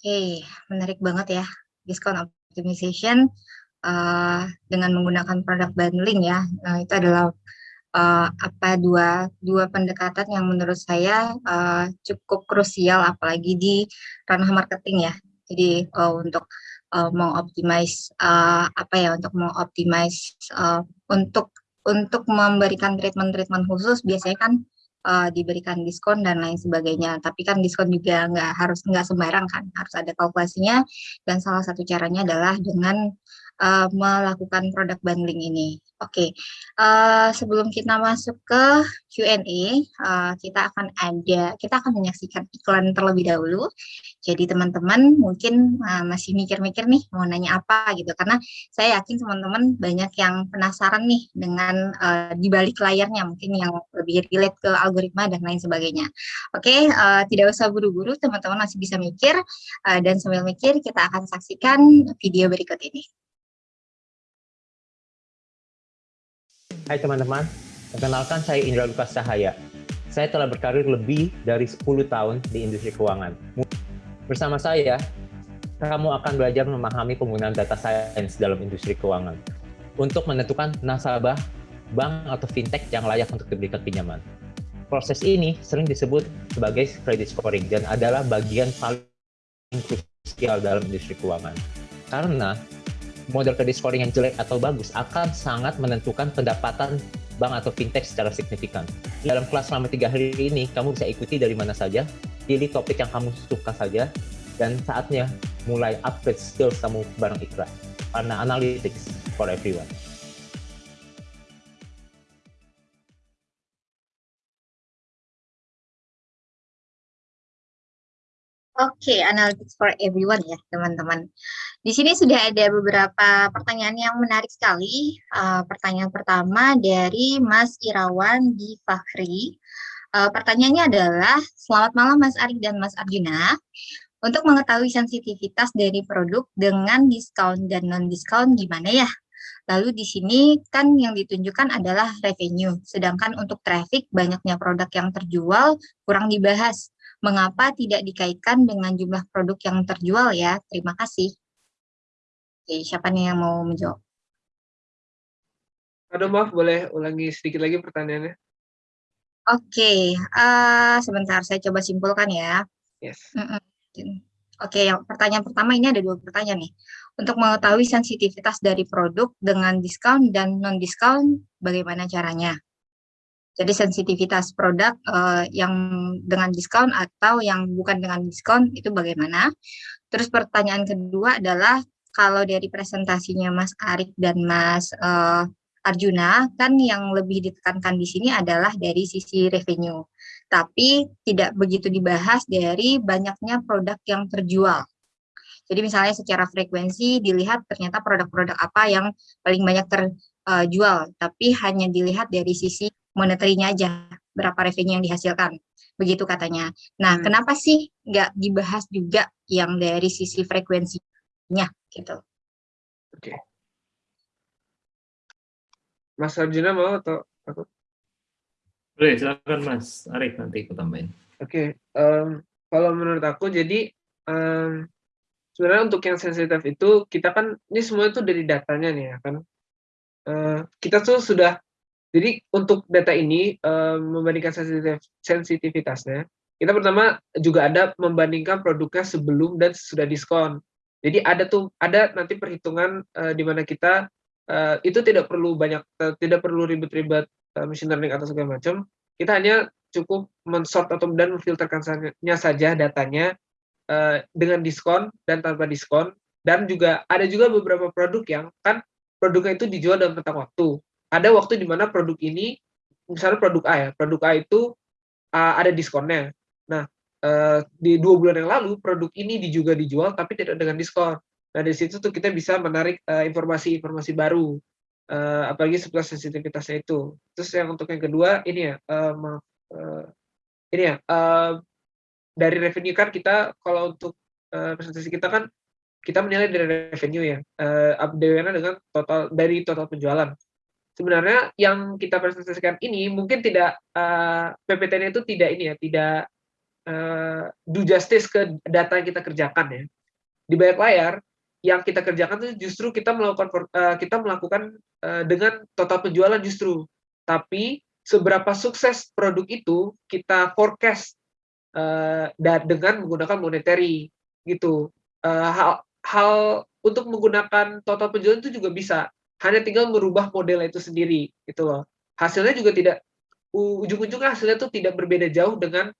Okay, menarik banget ya diskon optimization uh, dengan menggunakan produk bundling ya. Nah, itu adalah uh, apa dua dua pendekatan yang menurut saya uh, cukup krusial apalagi di ranah marketing ya. Jadi uh, untuk uh, mengoptimize uh, apa ya untuk mengoptimize uh, untuk untuk memberikan treatment-treatment khusus biasanya kan uh, diberikan diskon dan lain sebagainya. Tapi kan diskon juga nggak harus nggak sembarang kan, harus ada kalkulasinya. Dan salah satu caranya adalah dengan uh, melakukan produk bundling ini. Oke, okay. uh, sebelum kita masuk ke Q&A, uh, kita akan ada, kita akan menyaksikan iklan terlebih dahulu. Jadi teman-teman mungkin uh, masih mikir-mikir nih mau nanya apa gitu, karena saya yakin teman-teman banyak yang penasaran nih dengan uh, di balik layarnya, mungkin yang lebih relate ke algoritma dan lain sebagainya. Oke, okay, uh, tidak usah buru-buru, teman-teman masih bisa mikir, uh, dan sambil mikir kita akan saksikan video berikut ini. Hai teman-teman, perkenalkan saya Indra Lukas Cahaya. Saya telah berkarir lebih dari 10 tahun di industri keuangan. Bersama saya, kamu akan belajar memahami penggunaan data science dalam industri keuangan untuk menentukan nasabah, bank, atau fintech yang layak untuk diberikan pinjaman. Proses ini sering disebut sebagai credit scoring dan adalah bagian paling krusial dalam industri keuangan. Karena model credit scoring yang jelek atau bagus akan sangat menentukan pendapatan bank atau fintech secara signifikan. Dalam kelas selama tiga hari ini, kamu bisa ikuti dari mana saja, pilih topik yang kamu suka saja, dan saatnya mulai upgrade skills kamu bareng Ikra. Karena analytics for everyone. Oke, okay, analytics for everyone ya, teman-teman. Di sini sudah ada beberapa pertanyaan yang menarik sekali. Uh, pertanyaan pertama dari Mas Irawan di Fakhri. Uh, pertanyaannya adalah, Selamat malam Mas Arik dan Mas Arjuna. Untuk mengetahui sensitivitas dari produk dengan diskon dan non-diskon gimana ya? Lalu di sini kan yang ditunjukkan adalah revenue, sedangkan untuk traffic banyaknya produk yang terjual kurang dibahas mengapa tidak dikaitkan dengan jumlah produk yang terjual ya? Terima kasih. Oke, siapa nih yang mau menjawab? Aduh maaf, boleh ulangi sedikit lagi pertanyaannya? Oke, uh, sebentar saya coba simpulkan ya. Yes. Oke, yang pertanyaan pertama ini ada dua pertanyaan nih. Untuk mengetahui sensitivitas dari produk dengan diskon dan non-diskon, bagaimana caranya? Jadi sensitivitas produk uh, yang dengan diskon atau yang bukan dengan diskon itu bagaimana? Terus pertanyaan kedua adalah kalau dari presentasinya Mas Arik dan Mas uh, Arjuna kan yang lebih ditekankan di sini adalah dari sisi revenue. Tapi tidak begitu dibahas dari banyaknya produk yang terjual. Jadi misalnya secara frekuensi dilihat ternyata produk-produk apa yang paling banyak terjual, tapi hanya dilihat dari sisi monetary-nya aja, berapa revenue yang dihasilkan. Begitu katanya. Nah, hmm. kenapa sih nggak dibahas juga yang dari sisi frekuensinya gitu? Oke. Okay. Mas Arjuna mau atau aku? Boleh, silakan Mas Arif nanti aku tambahin. Oke, okay. um, kalau menurut aku jadi um, sebenarnya untuk yang sensitif itu kita kan ini semua itu dari datanya nih ya kan. Uh, kita tuh sudah jadi untuk data ini um, membandingkan sensitivitasnya, kita pertama juga ada membandingkan produknya sebelum dan sudah diskon. Jadi ada tuh ada nanti perhitungan uh, di mana kita uh, itu tidak perlu banyak tidak perlu ribet-ribet uh, machine learning atau segala macam. Kita hanya cukup mensort atau dan memfilterkannya saja datanya dengan diskon dan tanpa diskon dan juga ada juga beberapa produk yang kan produknya itu dijual dalam rentang waktu. Ada waktu di mana produk ini misalnya produk A ya, produk A itu uh, ada diskonnya. Nah, uh, di dua bulan yang lalu produk ini juga dijual tapi tidak dengan diskon. Nah dari situ tuh kita bisa menarik eh, informasi-informasi uh, baru, uh, apalagi seputar sensitivitasnya itu. Terus yang untuk yang kedua ini ya, uh, uh, ini ya uh, dari revenue kan kita kalau untuk uh, presentasi kita kan kita menilai dari revenue ya, uh, dengan total dari total penjualan. Sebenarnya yang kita presentasikan ini mungkin tidak uh, PPT-nya itu tidak ini ya, tidak uh, do justice ke data yang kita kerjakan ya. Di banyak layar yang kita kerjakan itu justru kita melakukan uh, kita melakukan uh, dengan total penjualan justru. Tapi seberapa sukses produk itu kita forecast uh, dengan menggunakan monetary gitu. Uh, hal, hal untuk menggunakan total penjualan itu juga bisa. Hanya tinggal merubah model itu sendiri gitu loh. Hasilnya juga tidak ujung-ujungnya hasilnya itu tidak berbeda jauh dengan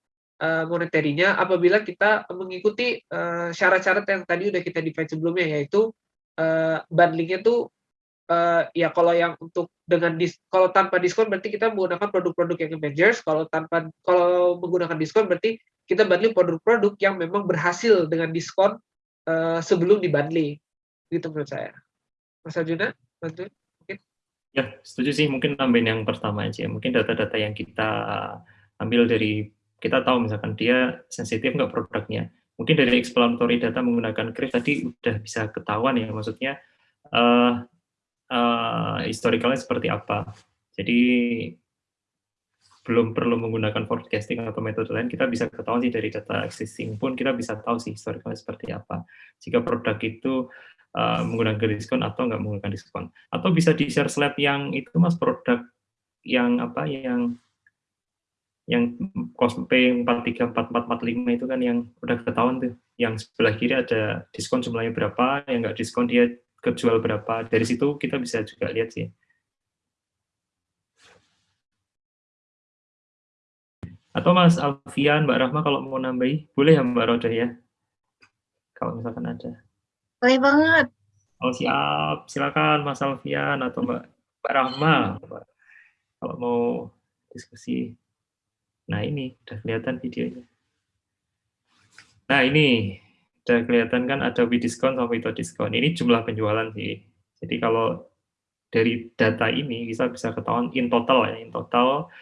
uh, moneterinya apabila kita mengikuti eh, syarat-syarat uh, yang tadi udah kita define sebelumnya yaitu uh, bundlingnya tuh uh, ya kalau yang untuk dengan dis, kalau tanpa diskon berarti kita menggunakan produk-produk yang Avengers kalau tanpa kalau menggunakan diskon berarti kita bundling produk-produk yang memang berhasil dengan diskon uh, sebelum dibundling gitu menurut saya Mas Arjuna mungkin ya setuju sih mungkin tambahin yang pertama aja mungkin data-data yang kita ambil dari kita tahu misalkan dia sensitif nggak produknya. Mungkin dari explanatory data menggunakan Crave tadi udah bisa ketahuan ya, maksudnya uh, uh, historicalnya seperti apa. Jadi belum perlu menggunakan forecasting atau metode lain, kita bisa ketahuan sih dari data existing pun kita bisa tahu sih historicalnya seperti apa. Jika produk itu uh, menggunakan diskon atau nggak menggunakan diskon. Atau bisa di share slide yang itu mas produk yang apa yang yang Cosplay 434445 itu kan yang udah ketahuan tuh. Yang sebelah kiri ada diskon jumlahnya berapa, yang nggak diskon dia kejual berapa. Dari situ kita bisa juga lihat sih. Atau Mas Alfian, Mbak Rahma kalau mau nambahi, boleh ya Mbak Roda ya? Kalau misalkan ada. Boleh banget. Oh siap, silakan Mas Alfian atau Mbak, Mbak Rahma. Kalau mau diskusi. Nah ini udah kelihatan videonya. Nah ini udah kelihatan kan ada discount sama without discount. Ini jumlah penjualan sih. Jadi kalau dari data ini bisa bisa ketahuan in total ya, in total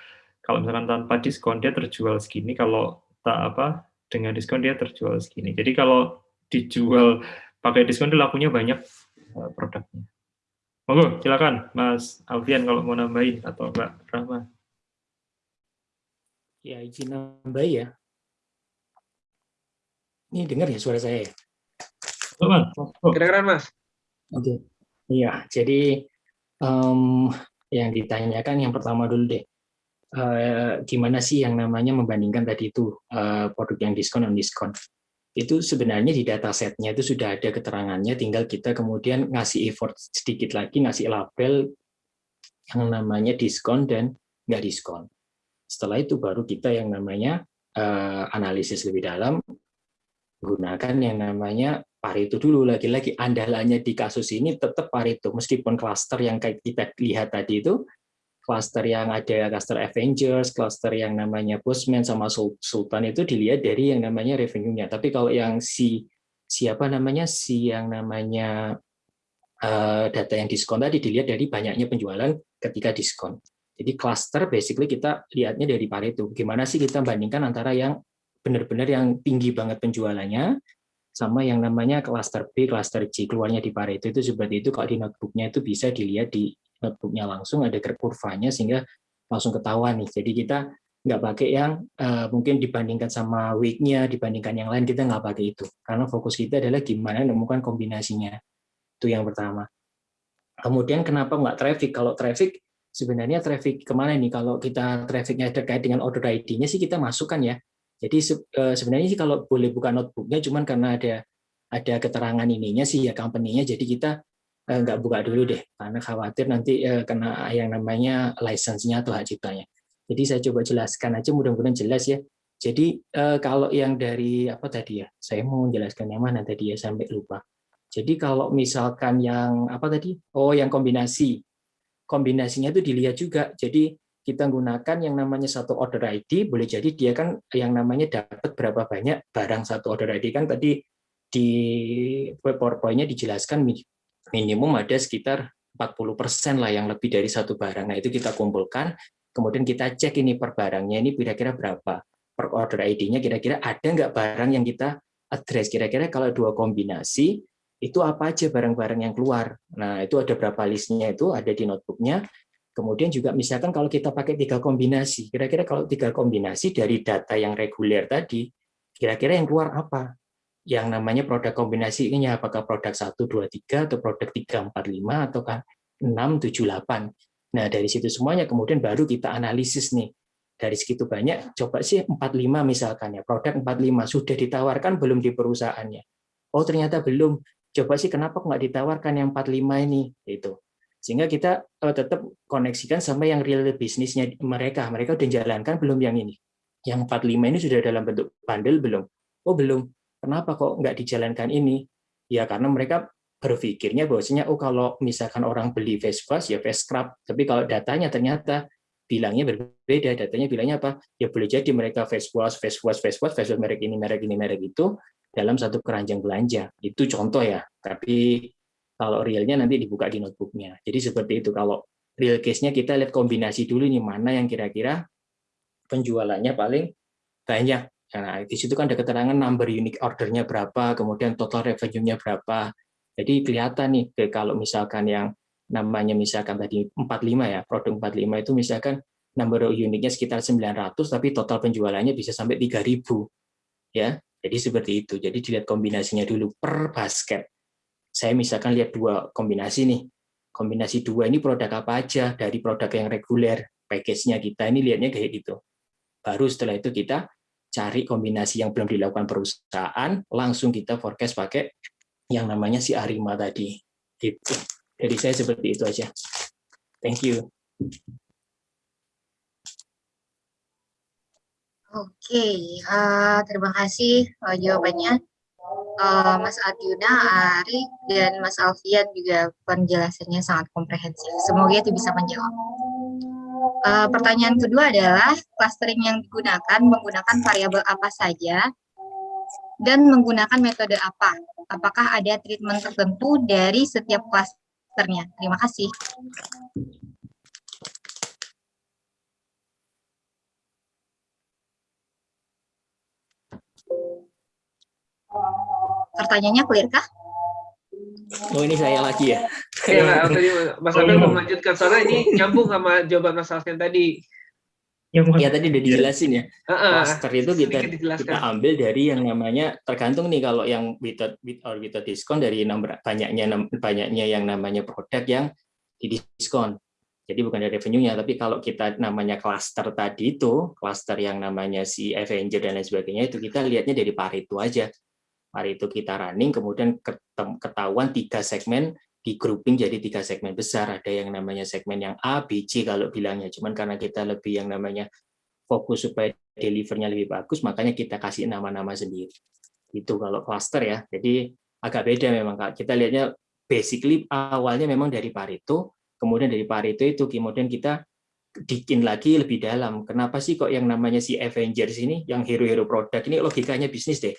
kalau misalkan tanpa diskon dia terjual segini, kalau tak apa dengan diskon dia terjual segini. Jadi kalau dijual pakai diskon dia lakunya banyak eh, produknya. Monggo, silakan Mas Alfian kalau mau nambahin atau Mbak Rahma. Ya, izin nambah ya. Ini dengar ya suara saya ya? Kedengaran, Mas. Oke. Iya, jadi um, yang ditanyakan yang pertama dulu deh. Uh, gimana sih yang namanya membandingkan tadi itu uh, produk yang diskon dan diskon? Itu sebenarnya di datasetnya itu sudah ada keterangannya, tinggal kita kemudian ngasih effort sedikit lagi, ngasih label yang namanya diskon dan nggak diskon. Setelah itu baru kita yang namanya uh, analisis lebih dalam, gunakan yang namanya Pareto dulu. Lagi-lagi andalannya di kasus ini tetap Pareto, meskipun cluster yang kita lihat tadi itu, cluster yang ada cluster Avengers, cluster yang namanya Postman sama Sultan itu dilihat dari yang namanya revenue-nya. Tapi kalau yang si siapa namanya si yang namanya uh, data yang diskon tadi dilihat dari banyaknya penjualan ketika diskon. Jadi cluster basically kita lihatnya dari Pareto. Gimana sih kita bandingkan antara yang benar-benar yang tinggi banget penjualannya sama yang namanya cluster B, cluster C keluarnya di Pareto itu seperti itu kalau di notebooknya itu bisa dilihat di notebooknya langsung ada kurvanya sehingga langsung ketahuan nih. Jadi kita nggak pakai yang uh, mungkin dibandingkan sama week-nya, dibandingkan yang lain, kita nggak pakai itu. Karena fokus kita adalah gimana menemukan kombinasinya. Itu yang pertama. Kemudian kenapa nggak traffic? Kalau traffic, sebenarnya traffic ke mana nih? Kalau kita trafficnya terkait dengan order ID-nya sih kita masukkan ya. Jadi uh, sebenarnya sih kalau boleh buka notebooknya, cuman karena ada ada keterangan ininya sih ya company-nya, jadi kita nggak buka dulu deh, karena khawatir nanti uh, kena yang namanya license-nya atau hak ciptanya. Jadi saya coba jelaskan aja mudah-mudahan jelas ya. Jadi eh, kalau yang dari apa tadi ya? Saya mau menjelaskan yang mana tadi ya sampai lupa. Jadi kalau misalkan yang apa tadi? Oh, yang kombinasi. Kombinasinya itu dilihat juga. Jadi kita gunakan yang namanya satu order ID, boleh jadi dia kan yang namanya dapat berapa banyak barang satu order ID kan tadi di PowerPoint-nya dijelaskan minimum ada sekitar 40% lah yang lebih dari satu barang. Nah, itu kita kumpulkan, Kemudian kita cek ini per barangnya ini kira-kira berapa. Per order ID-nya kira-kira ada nggak barang yang kita address. Kira-kira kalau dua kombinasi, itu apa aja barang-barang yang keluar. Nah, itu ada berapa listnya itu, ada di notebooknya. Kemudian juga misalkan kalau kita pakai tiga kombinasi, kira-kira kalau tiga kombinasi dari data yang reguler tadi, kira-kira yang keluar apa? Yang namanya produk kombinasi ini apakah produk 1, 2, 3, atau produk 3, 4, 5, atau 6, 7, 8. Nah, dari situ semuanya kemudian baru kita analisis nih. Dari segitu banyak, coba sih 45 misalkan ya, produk 45 sudah ditawarkan belum di perusahaannya. Oh, ternyata belum. Coba sih kenapa nggak ditawarkan yang 45 ini? Itu. Sehingga kita uh, tetap koneksikan sama yang real bisnisnya mereka. Mereka udah jalankan belum yang ini? Yang 45 ini sudah dalam bentuk bundle belum? Oh, belum. Kenapa kok nggak dijalankan ini? Ya karena mereka berpikirnya bahwasanya oh kalau misalkan orang beli face wash ya face scrub. Tapi kalau datanya ternyata bilangnya berbeda datanya bilangnya apa? Ya boleh jadi mereka face wash face wash face wash face wash merek ini merek ini merek itu dalam satu keranjang belanja. Itu contoh ya. Tapi kalau realnya nanti dibuka di notebooknya. Jadi seperti itu. Kalau real case-nya kita lihat kombinasi dulu nih mana yang kira-kira penjualannya paling banyak Nah, di situ kan ada keterangan number unique ordernya berapa, kemudian total revenue-nya berapa, jadi kelihatan nih kalau misalkan yang namanya misalkan tadi 45 ya, produk 45 itu misalkan number unitnya sekitar 900 tapi total penjualannya bisa sampai 3000 ya. Jadi seperti itu. Jadi dilihat kombinasinya dulu per basket. Saya misalkan lihat dua kombinasi nih. Kombinasi dua ini produk apa aja dari produk yang reguler, package-nya kita ini lihatnya kayak gitu. Baru setelah itu kita cari kombinasi yang belum dilakukan perusahaan, langsung kita forecast pakai yang namanya si Arima tadi. Gitu. Jadi saya seperti itu aja. Thank you. Oke, okay. uh, terima kasih uh, jawabannya. Uh, Mas Arjuna, Ari, dan Mas Alfian juga penjelasannya sangat komprehensif. Semoga itu bisa menjawab. Uh, pertanyaan kedua adalah clustering yang digunakan menggunakan variabel apa saja dan menggunakan metode apa? apakah ada treatment tertentu dari setiap klasternya? Terima kasih. Pertanyaannya clear kah? Oh ini saya lagi ya. Iya, tadi Mas Abel oh, mau melanjutkan soalnya ini nyambung sama jawaban Mas Alfian tadi. yang ya tadi udah dijelasin ya. Uh, Cluster itu kita kita ambil dari yang namanya tergantung nih kalau yang without with or without diskon dari nomor banyaknya banyaknya yang namanya produk yang didiskon. Jadi bukan dari revenue-nya, tapi kalau kita namanya cluster tadi itu, cluster yang namanya si Avenger dan lain sebagainya itu kita lihatnya dari Pareto aja. Pareto kita running, kemudian ketahuan tiga segmen di grouping jadi tiga segmen besar. Ada yang namanya segmen yang A, B, C kalau bilangnya. Cuman karena kita lebih yang namanya fokus supaya delivernya lebih bagus, makanya kita kasih nama-nama sendiri. Itu kalau cluster ya. Jadi agak beda memang. Kita lihatnya basically awalnya memang dari Pareto, kemudian dari Pareto itu kemudian kita bikin lagi lebih dalam. Kenapa sih kok yang namanya si Avengers ini, yang hero-hero produk ini logikanya bisnis deh.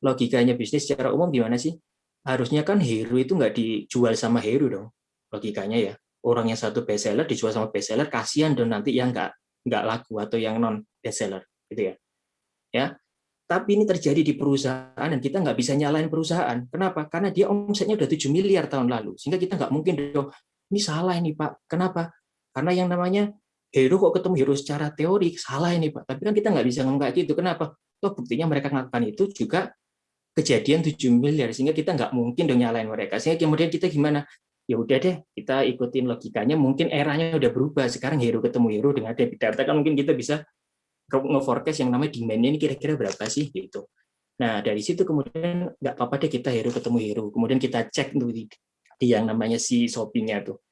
Logikanya bisnis secara umum gimana sih? harusnya kan hero itu nggak dijual sama hero dong logikanya ya. Orang yang satu bestseller dijual sama bestseller kasihan dong nanti yang nggak nggak laku atau yang non bestseller gitu ya. Ya tapi ini terjadi di perusahaan dan kita nggak bisa nyalain perusahaan. Kenapa? Karena dia omsetnya udah 7 miliar tahun lalu sehingga kita nggak mungkin dong ini salah ini pak. Kenapa? Karena yang namanya hero kok ketemu hero secara teori salah ini pak. Tapi kan kita nggak bisa ngomong kayak gitu. Kenapa? Toh buktinya mereka melakukan itu juga kejadian 7 miliar sehingga kita nggak mungkin dong nyalain mereka. Sehingga kemudian kita gimana? Ya udah deh kita ikutin logikanya. Mungkin eranya udah berubah. Sekarang hero ketemu hero dengan debit data kan mungkin kita bisa nge-forecast yang namanya demand-nya ini kira-kira berapa sih gitu. Nah dari situ kemudian nggak apa-apa deh kita hero ketemu hero kemudian kita cek tuh di, di yang namanya si Shopee-nya tuh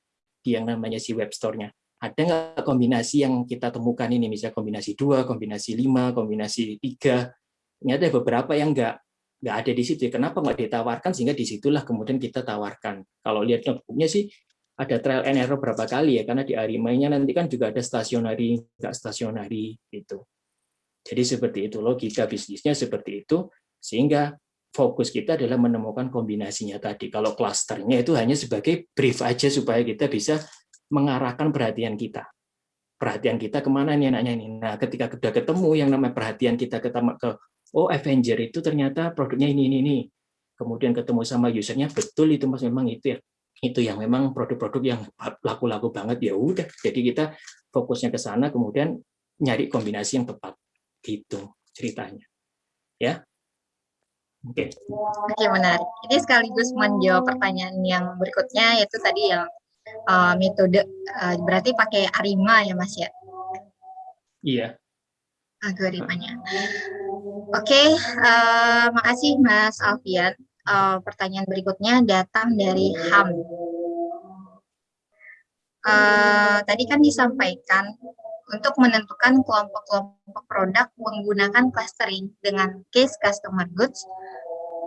di yang namanya si web store-nya. Ada nggak kombinasi yang kita temukan ini? Misalnya kombinasi dua kombinasi lima kombinasi tiga. Ini ada beberapa yang nggak nggak ada di situ. Kenapa nggak ditawarkan sehingga di situlah kemudian kita tawarkan. Kalau lihat notebooknya sih ada trial and error berapa kali ya karena di Arimainya nanti kan juga ada stasionari nggak stasionari gitu. Jadi seperti itu logika bisnisnya seperti itu sehingga fokus kita adalah menemukan kombinasinya tadi. Kalau klasternya itu hanya sebagai brief aja supaya kita bisa mengarahkan perhatian kita. Perhatian kita ke mana nih anaknya ini. Nah, ketika sudah ketemu yang namanya perhatian kita ke oh Avenger itu ternyata produknya ini ini ini. Kemudian ketemu sama usernya betul itu mas memang itu ya. Itu yang memang produk-produk yang laku-laku banget. Ya udah jadi kita fokusnya ke sana kemudian nyari kombinasi yang tepat. Gitu ceritanya. Ya? Oke. Okay. oke okay, menarik. Ini sekaligus menjawab pertanyaan yang berikutnya yaitu tadi yang uh, metode uh, berarti pakai Arima ya mas ya? Iya. Algoritmanya. Oke, okay, uh, eh, makasih Mas Alfian. Uh, pertanyaan berikutnya datang dari Ham. Uh, tadi kan disampaikan untuk menentukan kelompok-kelompok produk menggunakan clustering dengan case customer goods.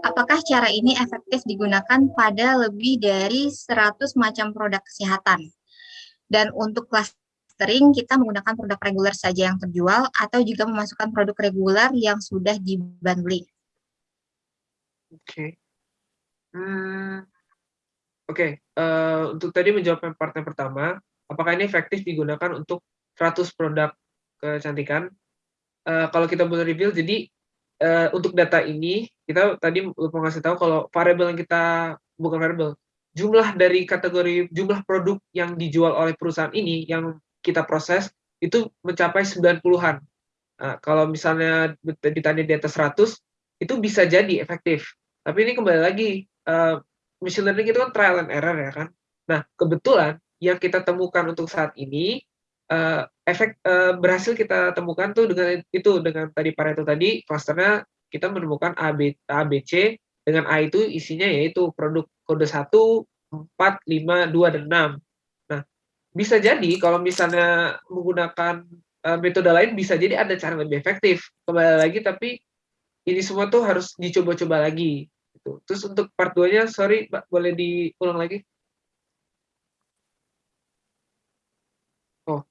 Apakah cara ini efektif digunakan pada lebih dari 100 macam produk kesehatan? Dan untuk cluster sering kita menggunakan produk reguler saja yang terjual atau juga memasukkan produk reguler yang sudah dibundling. Oke. Okay. Hmm, Oke, okay. uh, eh, untuk tadi menjawab part yang pertama, apakah ini efektif digunakan untuk 100 produk kecantikan? Uh, kalau kita boleh reveal, jadi uh, untuk data ini, kita tadi lupa ngasih tahu kalau variabel yang kita, bukan variabel, jumlah dari kategori, jumlah produk yang dijual oleh perusahaan ini, yang kita proses itu mencapai 90-an. Nah, kalau misalnya ditanya di atas 100, itu bisa jadi efektif. Tapi ini kembali lagi, uh, machine learning itu kan trial and error ya kan. Nah, kebetulan yang kita temukan untuk saat ini, uh, efek uh, berhasil kita temukan tuh dengan itu, dengan tadi Pareto tadi, clusternya kita menemukan AB, ABC, dengan A itu isinya yaitu produk kode 1, 4, 5, 2, dan 6 bisa jadi kalau misalnya menggunakan uh, metode lain bisa jadi ada cara lebih efektif kembali lagi tapi ini semua tuh harus dicoba-coba lagi gitu. terus untuk part 2 nya sorry Mbak, boleh diulang lagi oh,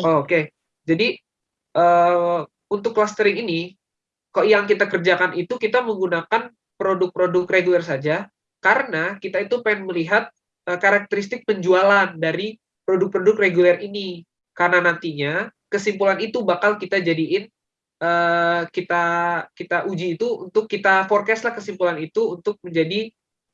oh oke okay. jadi uh, untuk clustering ini kok yang kita kerjakan itu kita menggunakan produk-produk reguler saja karena kita itu pengen melihat uh, karakteristik penjualan dari produk-produk reguler ini. Karena nantinya kesimpulan itu bakal kita jadiin uh, kita kita uji itu untuk kita forecast lah kesimpulan itu untuk menjadi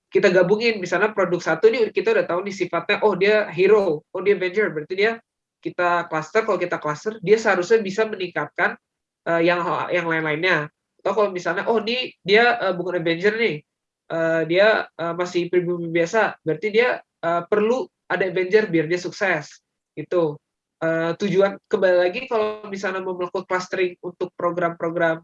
kita gabungin. Misalnya produk satu ini kita udah tahu nih sifatnya oh dia hero oh dia avenger. Berarti dia kita cluster. Kalau kita cluster dia seharusnya bisa meningkatkan uh, yang yang lain-lainnya atau kalau misalnya oh ini dia uh, bukan Avenger nih uh, dia uh, masih pribumi biasa berarti dia uh, perlu ada Avenger biar dia sukses itu uh, tujuan kembali lagi kalau misalnya mau melakukan clustering untuk program-program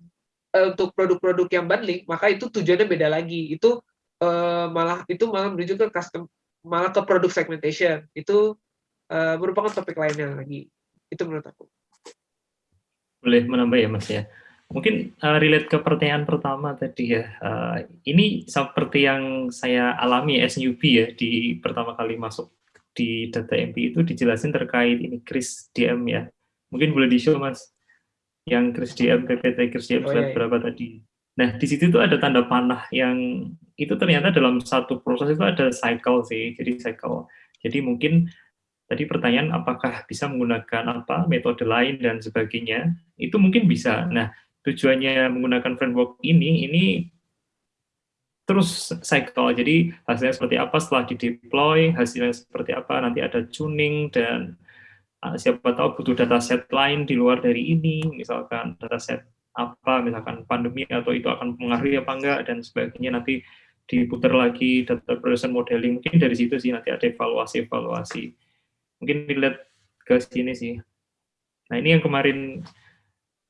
uh, untuk produk-produk yang bundling maka itu tujuannya beda lagi. Itu uh, malah itu malah menuju ke custom malah ke produk segmentation. Itu uh, merupakan topik lainnya lagi. Itu menurut aku. Boleh menambah ya mas ya Mungkin uh, relate ke pertanyaan pertama tadi ya. Uh, ini seperti yang saya alami newbie ya di pertama kali masuk di data MP itu dijelasin terkait ini Chris DM ya. Mungkin boleh di-show Mas yang Chris DM PPT Chris DM oh, iya, iya. berapa tadi. Nah, di situ tuh ada tanda panah yang itu ternyata dalam satu proses itu ada cycle sih. Jadi cycle. Jadi mungkin tadi pertanyaan apakah bisa menggunakan apa metode lain dan sebagainya itu mungkin bisa nah tujuannya menggunakan framework ini, ini terus cycle. Jadi hasilnya seperti apa setelah di deploy, hasilnya seperti apa nanti ada tuning dan uh, siapa tahu butuh data set lain di luar dari ini, misalkan data set apa, misalkan pandemi atau itu akan mengaruhi apa enggak dan sebagainya. Nanti diputar lagi data production modeling mungkin dari situ sih nanti ada evaluasi evaluasi mungkin dilihat ke sini sih. Nah ini yang kemarin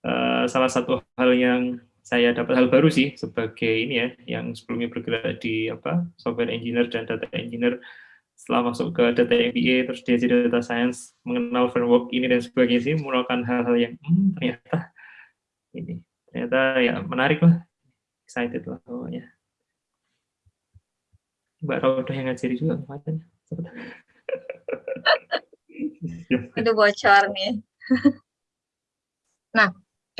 uh, salah satu hal yang saya dapat hal baru sih sebagai ini ya yang sebelumnya bergerak di apa software engineer dan data engineer. Setelah masuk ke data MBA terus dia jadi data science mengenal framework ini dan sebagainya sih melakukan hal-hal yang hmm, ternyata ini ternyata ya menarik lah excited lah pokoknya. Mbak Rauda yang ngajari juga makanya Itu bocor nih. nah,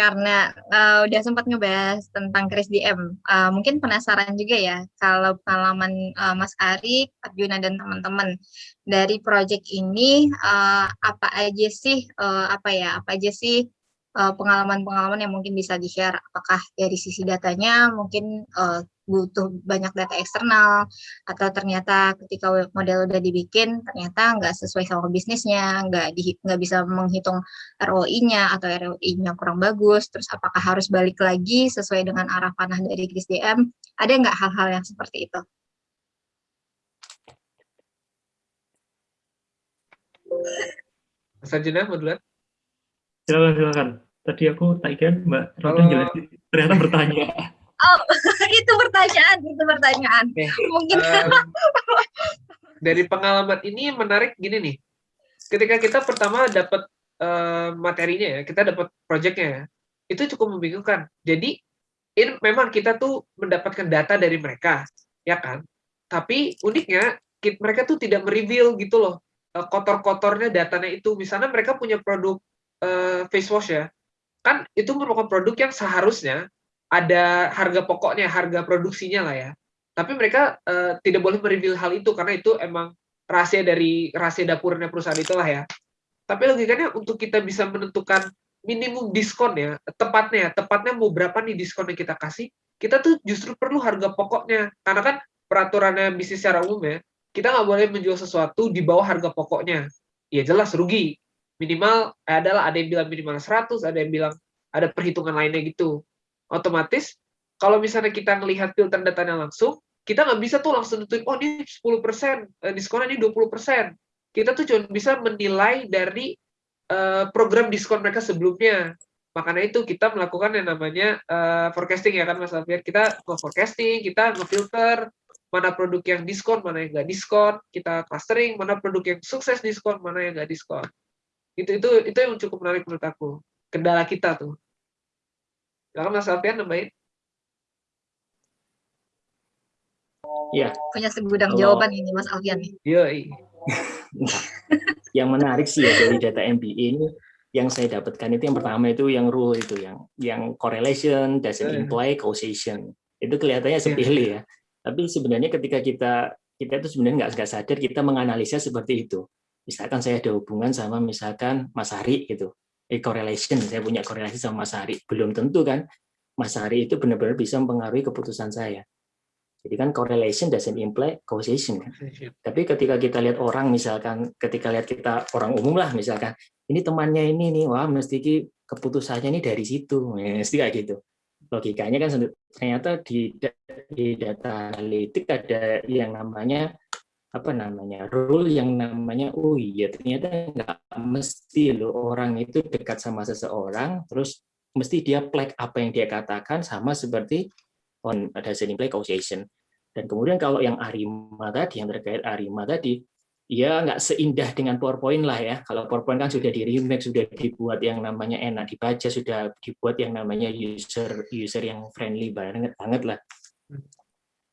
karena uh, udah sempat ngebahas tentang Kris DM, uh, mungkin penasaran juga ya kalau pengalaman uh, Mas Ari, Arjuna dan teman-teman dari proyek ini uh, apa aja sih uh, apa ya apa aja sih pengalaman-pengalaman uh, yang mungkin bisa di-share? Apakah dari sisi datanya mungkin uh, butuh banyak data eksternal atau ternyata ketika model udah dibikin ternyata nggak sesuai sama bisnisnya nggak di nggak bisa menghitung ROI-nya atau ROI-nya kurang bagus terus apakah harus balik lagi sesuai dengan arah panah dari Kris DM ada nggak hal-hal yang seperti itu Mas mau duluan? Silakan silakan. Tadi aku tak ikan Mbak Roda jelasin, ternyata bertanya. Oh, itu pertanyaan, itu pertanyaan. Okay. Mungkin um, dari pengalaman ini menarik gini nih. Ketika kita pertama dapat uh, materinya ya, kita dapat proyeknya ya, itu cukup membingungkan. Jadi ini memang kita tuh mendapatkan data dari mereka, ya kan? Tapi uniknya mereka tuh tidak mereveal gitu loh uh, kotor-kotornya datanya itu. Misalnya mereka punya produk uh, face wash ya, kan itu merupakan produk yang seharusnya ada harga pokoknya, harga produksinya lah ya. Tapi mereka uh, tidak boleh mereveal hal itu karena itu emang rahasia dari rahasia dapurnya perusahaan itulah ya. Tapi logikanya untuk kita bisa menentukan minimum diskon ya, tepatnya, tepatnya mau berapa nih diskon yang kita kasih, kita tuh justru perlu harga pokoknya. Karena kan peraturannya bisnis secara umum ya, kita nggak boleh menjual sesuatu di bawah harga pokoknya. Ya jelas rugi. Minimal adalah ada yang bilang minimal 100, ada yang bilang ada perhitungan lainnya gitu otomatis kalau misalnya kita melihat filter datanya langsung, kita nggak bisa tuh langsung nentuin, oh ini 10%, eh, diskonnya ini 20%. Kita tuh cuma bisa menilai dari uh, program diskon mereka sebelumnya. Makanya itu kita melakukan yang namanya uh, forecasting ya kan Mas Alfian. Kita forecasting, kita ngefilter mana produk yang diskon, mana yang nggak diskon, kita clustering, mana produk yang sukses diskon, mana yang nggak diskon. Itu itu itu yang cukup menarik menurut aku. Kendala kita tuh. Silakan Mas Alfian nambahin. Iya. Punya segudang Kalau... jawaban ini Mas Alfian. Iya. yang menarik sih ya dari data MBA ini yang saya dapatkan itu yang pertama itu yang rule itu yang yang correlation doesn't imply causation itu kelihatannya iya. sepele ya tapi sebenarnya ketika kita kita itu sebenarnya nggak nggak sadar kita menganalisa seperti itu misalkan saya ada hubungan sama misalkan Mas Hari gitu eh, correlation, saya punya korelasi sama Mas Hari. Belum tentu kan Mas Hari itu benar-benar bisa mempengaruhi keputusan saya. Jadi kan correlation doesn't imply causation. Kan? Tapi ketika kita lihat orang, misalkan ketika lihat kita orang umum lah, misalkan ini temannya ini nih, wah mesti keputusannya ini dari situ, mesti kayak gitu. Logikanya kan ternyata di, di data analitik ada yang namanya apa namanya rule yang namanya oh iya ternyata nggak mesti loh orang itu dekat sama seseorang terus mesti dia plek apa yang dia katakan sama seperti on ada play causation dan kemudian kalau yang Arima tadi yang terkait Arima tadi ya nggak seindah dengan PowerPoint lah ya. Kalau PowerPoint kan sudah di remake sudah dibuat yang namanya enak dibaca sudah dibuat yang namanya user user yang friendly banget banget lah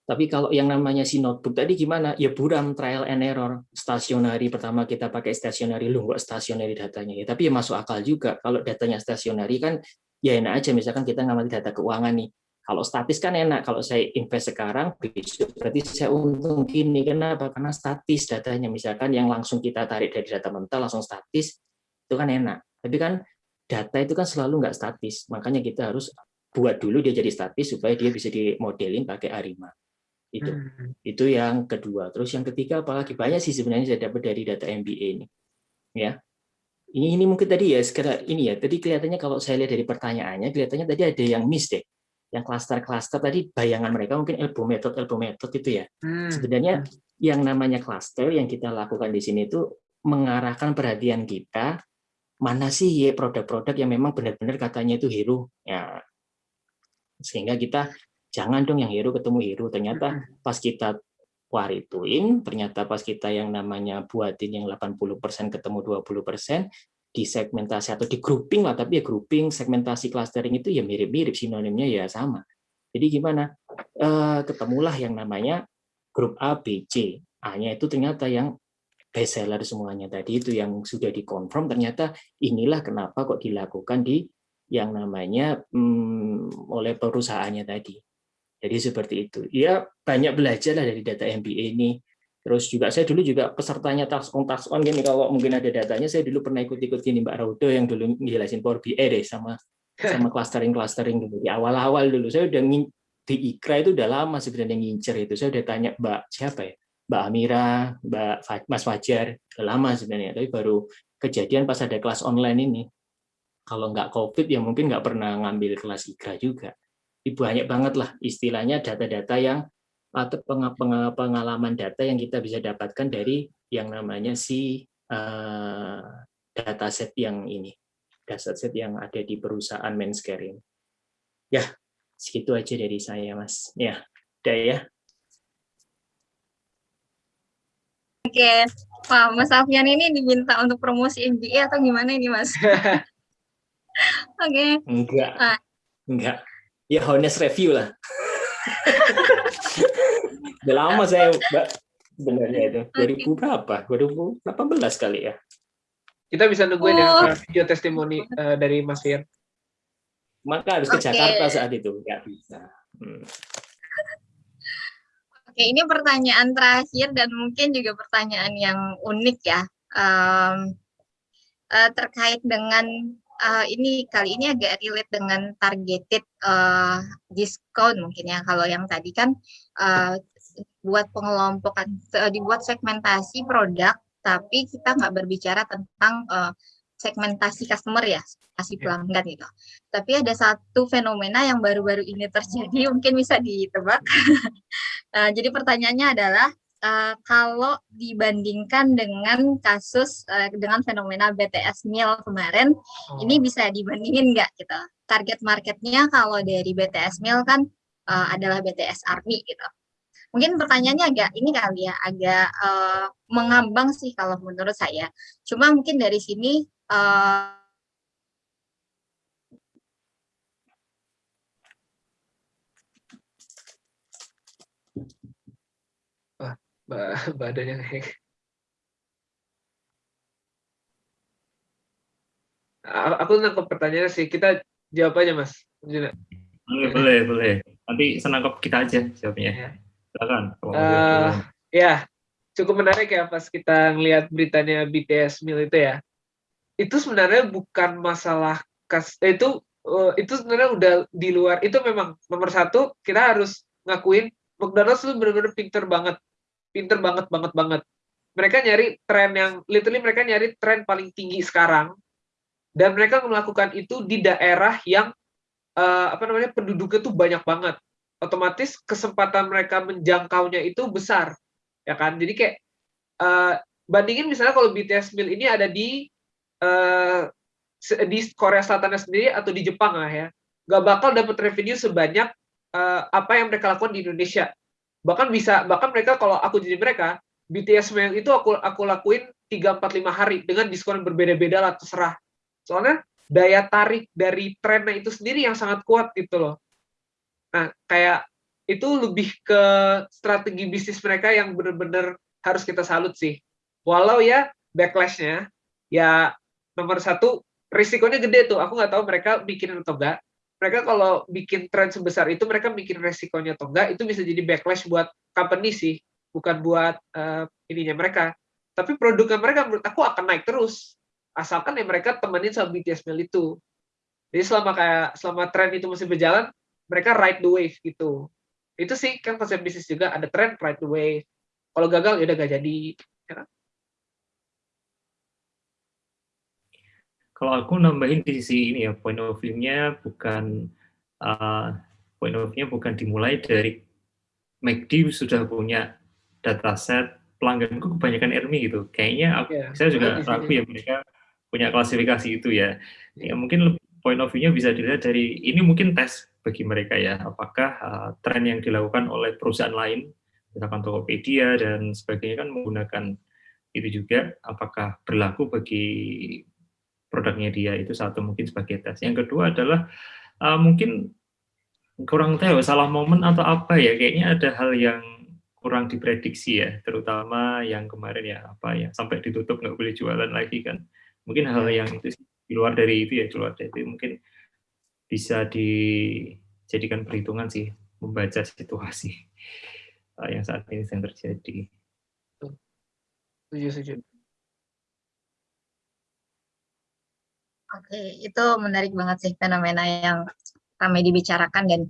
tapi kalau yang namanya si notebook tadi gimana? Ya buram trial and error. Stationary pertama kita pakai stationary lu nggak stationary datanya ya. Tapi ya masuk akal juga. Kalau datanya stationary kan ya enak aja. Misalkan kita ngamati data keuangan nih. Kalau statis kan enak. Kalau saya invest sekarang, berarti saya untung gini. Kenapa? Karena statis datanya. Misalkan yang langsung kita tarik dari data mental langsung statis, itu kan enak. Tapi kan data itu kan selalu nggak statis. Makanya kita harus buat dulu dia jadi statis supaya dia bisa dimodelin pakai Arima. Itu. Hmm. Itu yang kedua. Terus yang ketiga apalagi banyak sih sebenarnya saya dapat dari data MBA ini. Ya. Ini ini mungkin tadi ya sekedar ini ya. Tadi kelihatannya kalau saya lihat dari pertanyaannya kelihatannya tadi ada yang miss deh. Yang klaster-klaster tadi bayangan mereka mungkin elbow method elbow method itu ya. Hmm. Sebenarnya yang namanya cluster yang kita lakukan di sini itu mengarahkan perhatian kita mana sih ya produk-produk yang memang benar-benar katanya itu hero ya sehingga kita jangan dong yang hero ketemu hero ternyata pas kita warituin ternyata pas kita yang namanya buatin yang 80% ketemu 20% di segmentasi atau di grouping lah tapi ya grouping segmentasi clustering itu ya mirip-mirip sinonimnya ya sama. Jadi gimana? Eh, ketemulah yang namanya grup A B C. A-nya itu ternyata yang best seller semuanya tadi itu yang sudah dikonfirm. Ternyata inilah kenapa kok dilakukan di yang namanya hmm, oleh perusahaannya tadi. Jadi seperti itu. Ya banyak belajar lah dari data MBA ini. Terus juga saya dulu juga pesertanya tax on tax on gini kalau mungkin ada datanya saya dulu pernah ikut-ikut gini Mbak Raudo yang dulu ngejelasin Power BI deh sama sama clustering clustering dulu di awal-awal dulu saya udah di Ikra itu udah lama sebenarnya ngincer itu saya udah tanya Mbak siapa ya Mbak Amira, Mbak Mas Fajar, udah lama sebenarnya, tapi baru kejadian pas ada kelas online ini. Kalau nggak COVID ya mungkin nggak pernah ngambil kelas IKRA juga. Banyak banget lah istilahnya data-data yang atau peng- peng- pengalaman data yang kita bisa dapatkan dari yang namanya si eh, dataset yang ini, dataset yang ada di perusahaan Menscare ini. Ya, segitu aja dari saya, Mas. Ya, udah ya. Oke, Wah, Mas Alfian ini diminta untuk promosi MBA atau gimana ini, Mas? Oke, Enggak. Ah. Enggak. Ya honest review lah. Udah lama saya, Mbak. Sebenarnya itu. 2000 berapa? 2018 kali ya. Kita bisa nungguin ya Oh. uh, video testimoni uh, dari Mas Fir. Maka harus ke Oke. Jakarta saat itu. Enggak bisa. Hmm. Oke, ini pertanyaan terakhir dan mungkin juga pertanyaan yang unik ya. Em, eh, terkait dengan eh, ini kali ini agak relate dengan targeted eh, diskon mungkin ya. Kalau yang tadi kan eh, buat pengelompokan, dibuat segmentasi produk, tapi kita nggak berbicara tentang eh, segmentasi customer ya, segmentasi Ya. pelanggan gitu. Tapi ada satu fenomena yang baru-baru ini terjadi, mungkin bisa ditebak. Nah, jadi pertanyaannya adalah eh, kalau dibandingkan dengan kasus eh, dengan fenomena BTS Meal kemarin, ini bisa dibandingin nggak gitu? Target marketnya kalau dari BTS Meal kan eh, adalah BTS Army gitu. Mungkin pertanyaannya agak ini kali ya, agak eh, mengambang sih kalau menurut saya. Cuma mungkin dari sini eh, badannya kayak A- aku nangkep pertanyaannya sih kita jawab aja mas Juna. Boleh, boleh, boleh. Nanti senangkap kita aja jawabnya. Ya. Silakan. jawab. ya cukup menarik ya pas kita ngelihat beritanya BTS Meal itu ya itu sebenarnya bukan masalah kas eh, itu eh, itu sebenarnya udah di luar itu memang nomor satu kita harus ngakuin McDonald's itu benar-benar pinter banget pinter banget banget banget. Mereka nyari tren yang literally mereka nyari tren paling tinggi sekarang. Dan mereka melakukan itu di daerah yang eh, apa namanya penduduknya tuh banyak banget. Otomatis kesempatan mereka menjangkaunya itu besar ya kan? Jadi kayak eh, bandingin misalnya kalau BTS Meal ini ada di se- di Korea Selatan sendiri atau di Jepang lah ya. Nggak bakal dapat revenue sebanyak eh, apa yang mereka lakukan di Indonesia bahkan bisa bahkan mereka kalau aku jadi mereka BTS Meal itu aku aku lakuin 3 4 5 hari dengan diskon berbeda-beda lah terserah soalnya daya tarik dari trennya itu sendiri yang sangat kuat gitu loh nah kayak itu lebih ke strategi bisnis mereka yang benar-benar harus kita salut sih. Walau ya backlashnya, ya nomor satu risikonya gede tuh. Aku nggak tahu mereka bikin atau enggak. Mereka kalau bikin tren sebesar itu, mereka bikin resikonya atau enggak, itu bisa jadi backlash buat company sih, bukan buat eh, ininya mereka. Tapi produknya mereka menurut aku akan naik terus, asalkan ya mereka temenin sama BTS Meal itu. Jadi selama kayak selama tren itu masih berjalan, mereka ride the wave gitu. itu sih kan konsep bisnis juga ada trend right away kalau gagal ya udah gak jadi ya kan? Kalau aku nambahin di sisi ini ya point of view-nya bukan uh, point of view-nya bukan dimulai dari McD sudah punya dataset pelangganku kebanyakan Ermi gitu. Kayaknya aku, yeah. saya juga ragu ya mereka punya klasifikasi itu ya. Ya mungkin point of view-nya bisa dilihat dari ini mungkin tes bagi mereka ya. Apakah uh, tren yang dilakukan oleh perusahaan lain, misalkan Tokopedia dan sebagainya kan menggunakan itu juga, apakah berlaku bagi produknya dia itu satu mungkin sebagai tes. Yang kedua adalah uh, mungkin kurang tahu salah momen atau apa ya. Kayaknya ada hal yang kurang diprediksi ya, terutama yang kemarin ya apa ya sampai ditutup nggak boleh jualan lagi kan. Mungkin hal yang itu di luar dari itu ya, di luar dari itu mungkin bisa dijadikan perhitungan sih membaca situasi uh, yang saat ini sedang terjadi. Setuju, setuju. Oke, itu menarik banget sih fenomena yang ramai dibicarakan dan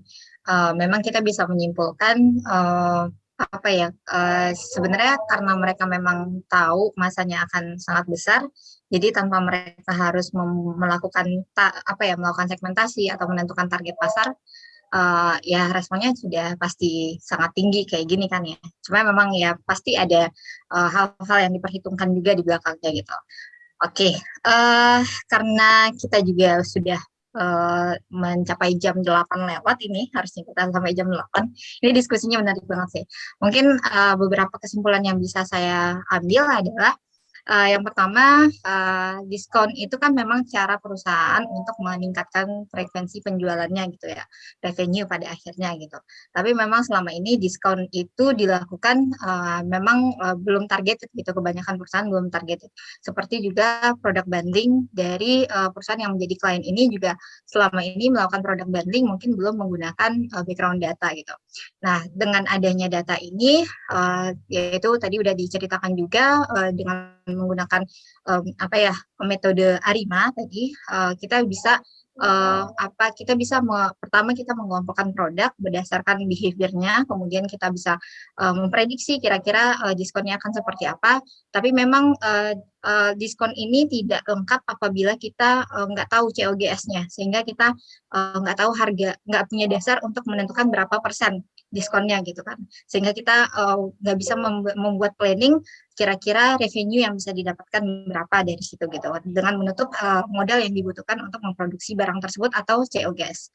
uh, memang kita bisa menyimpulkan uh, apa ya uh, sebenarnya karena mereka memang tahu masanya akan sangat besar jadi tanpa mereka harus melakukan apa ya melakukan segmentasi atau menentukan target pasar uh, ya responnya sudah pasti sangat tinggi kayak gini kan ya. Cuma memang ya pasti ada hal-hal uh, yang diperhitungkan juga di belakangnya gitu oke okay. uh, karena kita juga sudah uh, mencapai jam 8 lewat ini, harusnya kita sampai jam 8. Ini diskusinya menarik banget sih. Mungkin uh, beberapa kesimpulan yang bisa saya ambil adalah Uh, yang pertama, uh, diskon itu kan memang cara perusahaan untuk meningkatkan frekuensi penjualannya gitu ya, revenue pada akhirnya gitu. Tapi memang selama ini diskon itu dilakukan uh, memang uh, belum target gitu, kebanyakan perusahaan belum target. Seperti juga produk bundling dari uh, perusahaan yang menjadi klien ini juga selama ini melakukan produk bundling mungkin belum menggunakan uh, background data gitu. Nah, dengan adanya data ini, uh, yaitu tadi udah diceritakan juga uh, dengan menggunakan um, apa ya metode Arima tadi uh, kita bisa uh, apa kita bisa me, pertama kita mengelompokkan produk berdasarkan behaviornya kemudian kita bisa uh, memprediksi kira-kira uh, diskonnya akan seperti apa. Tapi memang uh, uh, diskon ini tidak lengkap apabila kita uh, nggak tahu COGS-nya sehingga kita uh, nggak tahu harga nggak punya dasar untuk menentukan berapa persen diskonnya gitu kan sehingga kita nggak uh, bisa membuat planning kira-kira revenue yang bisa didapatkan berapa dari situ gitu dengan menutup uh, modal yang dibutuhkan untuk memproduksi barang tersebut atau COGS.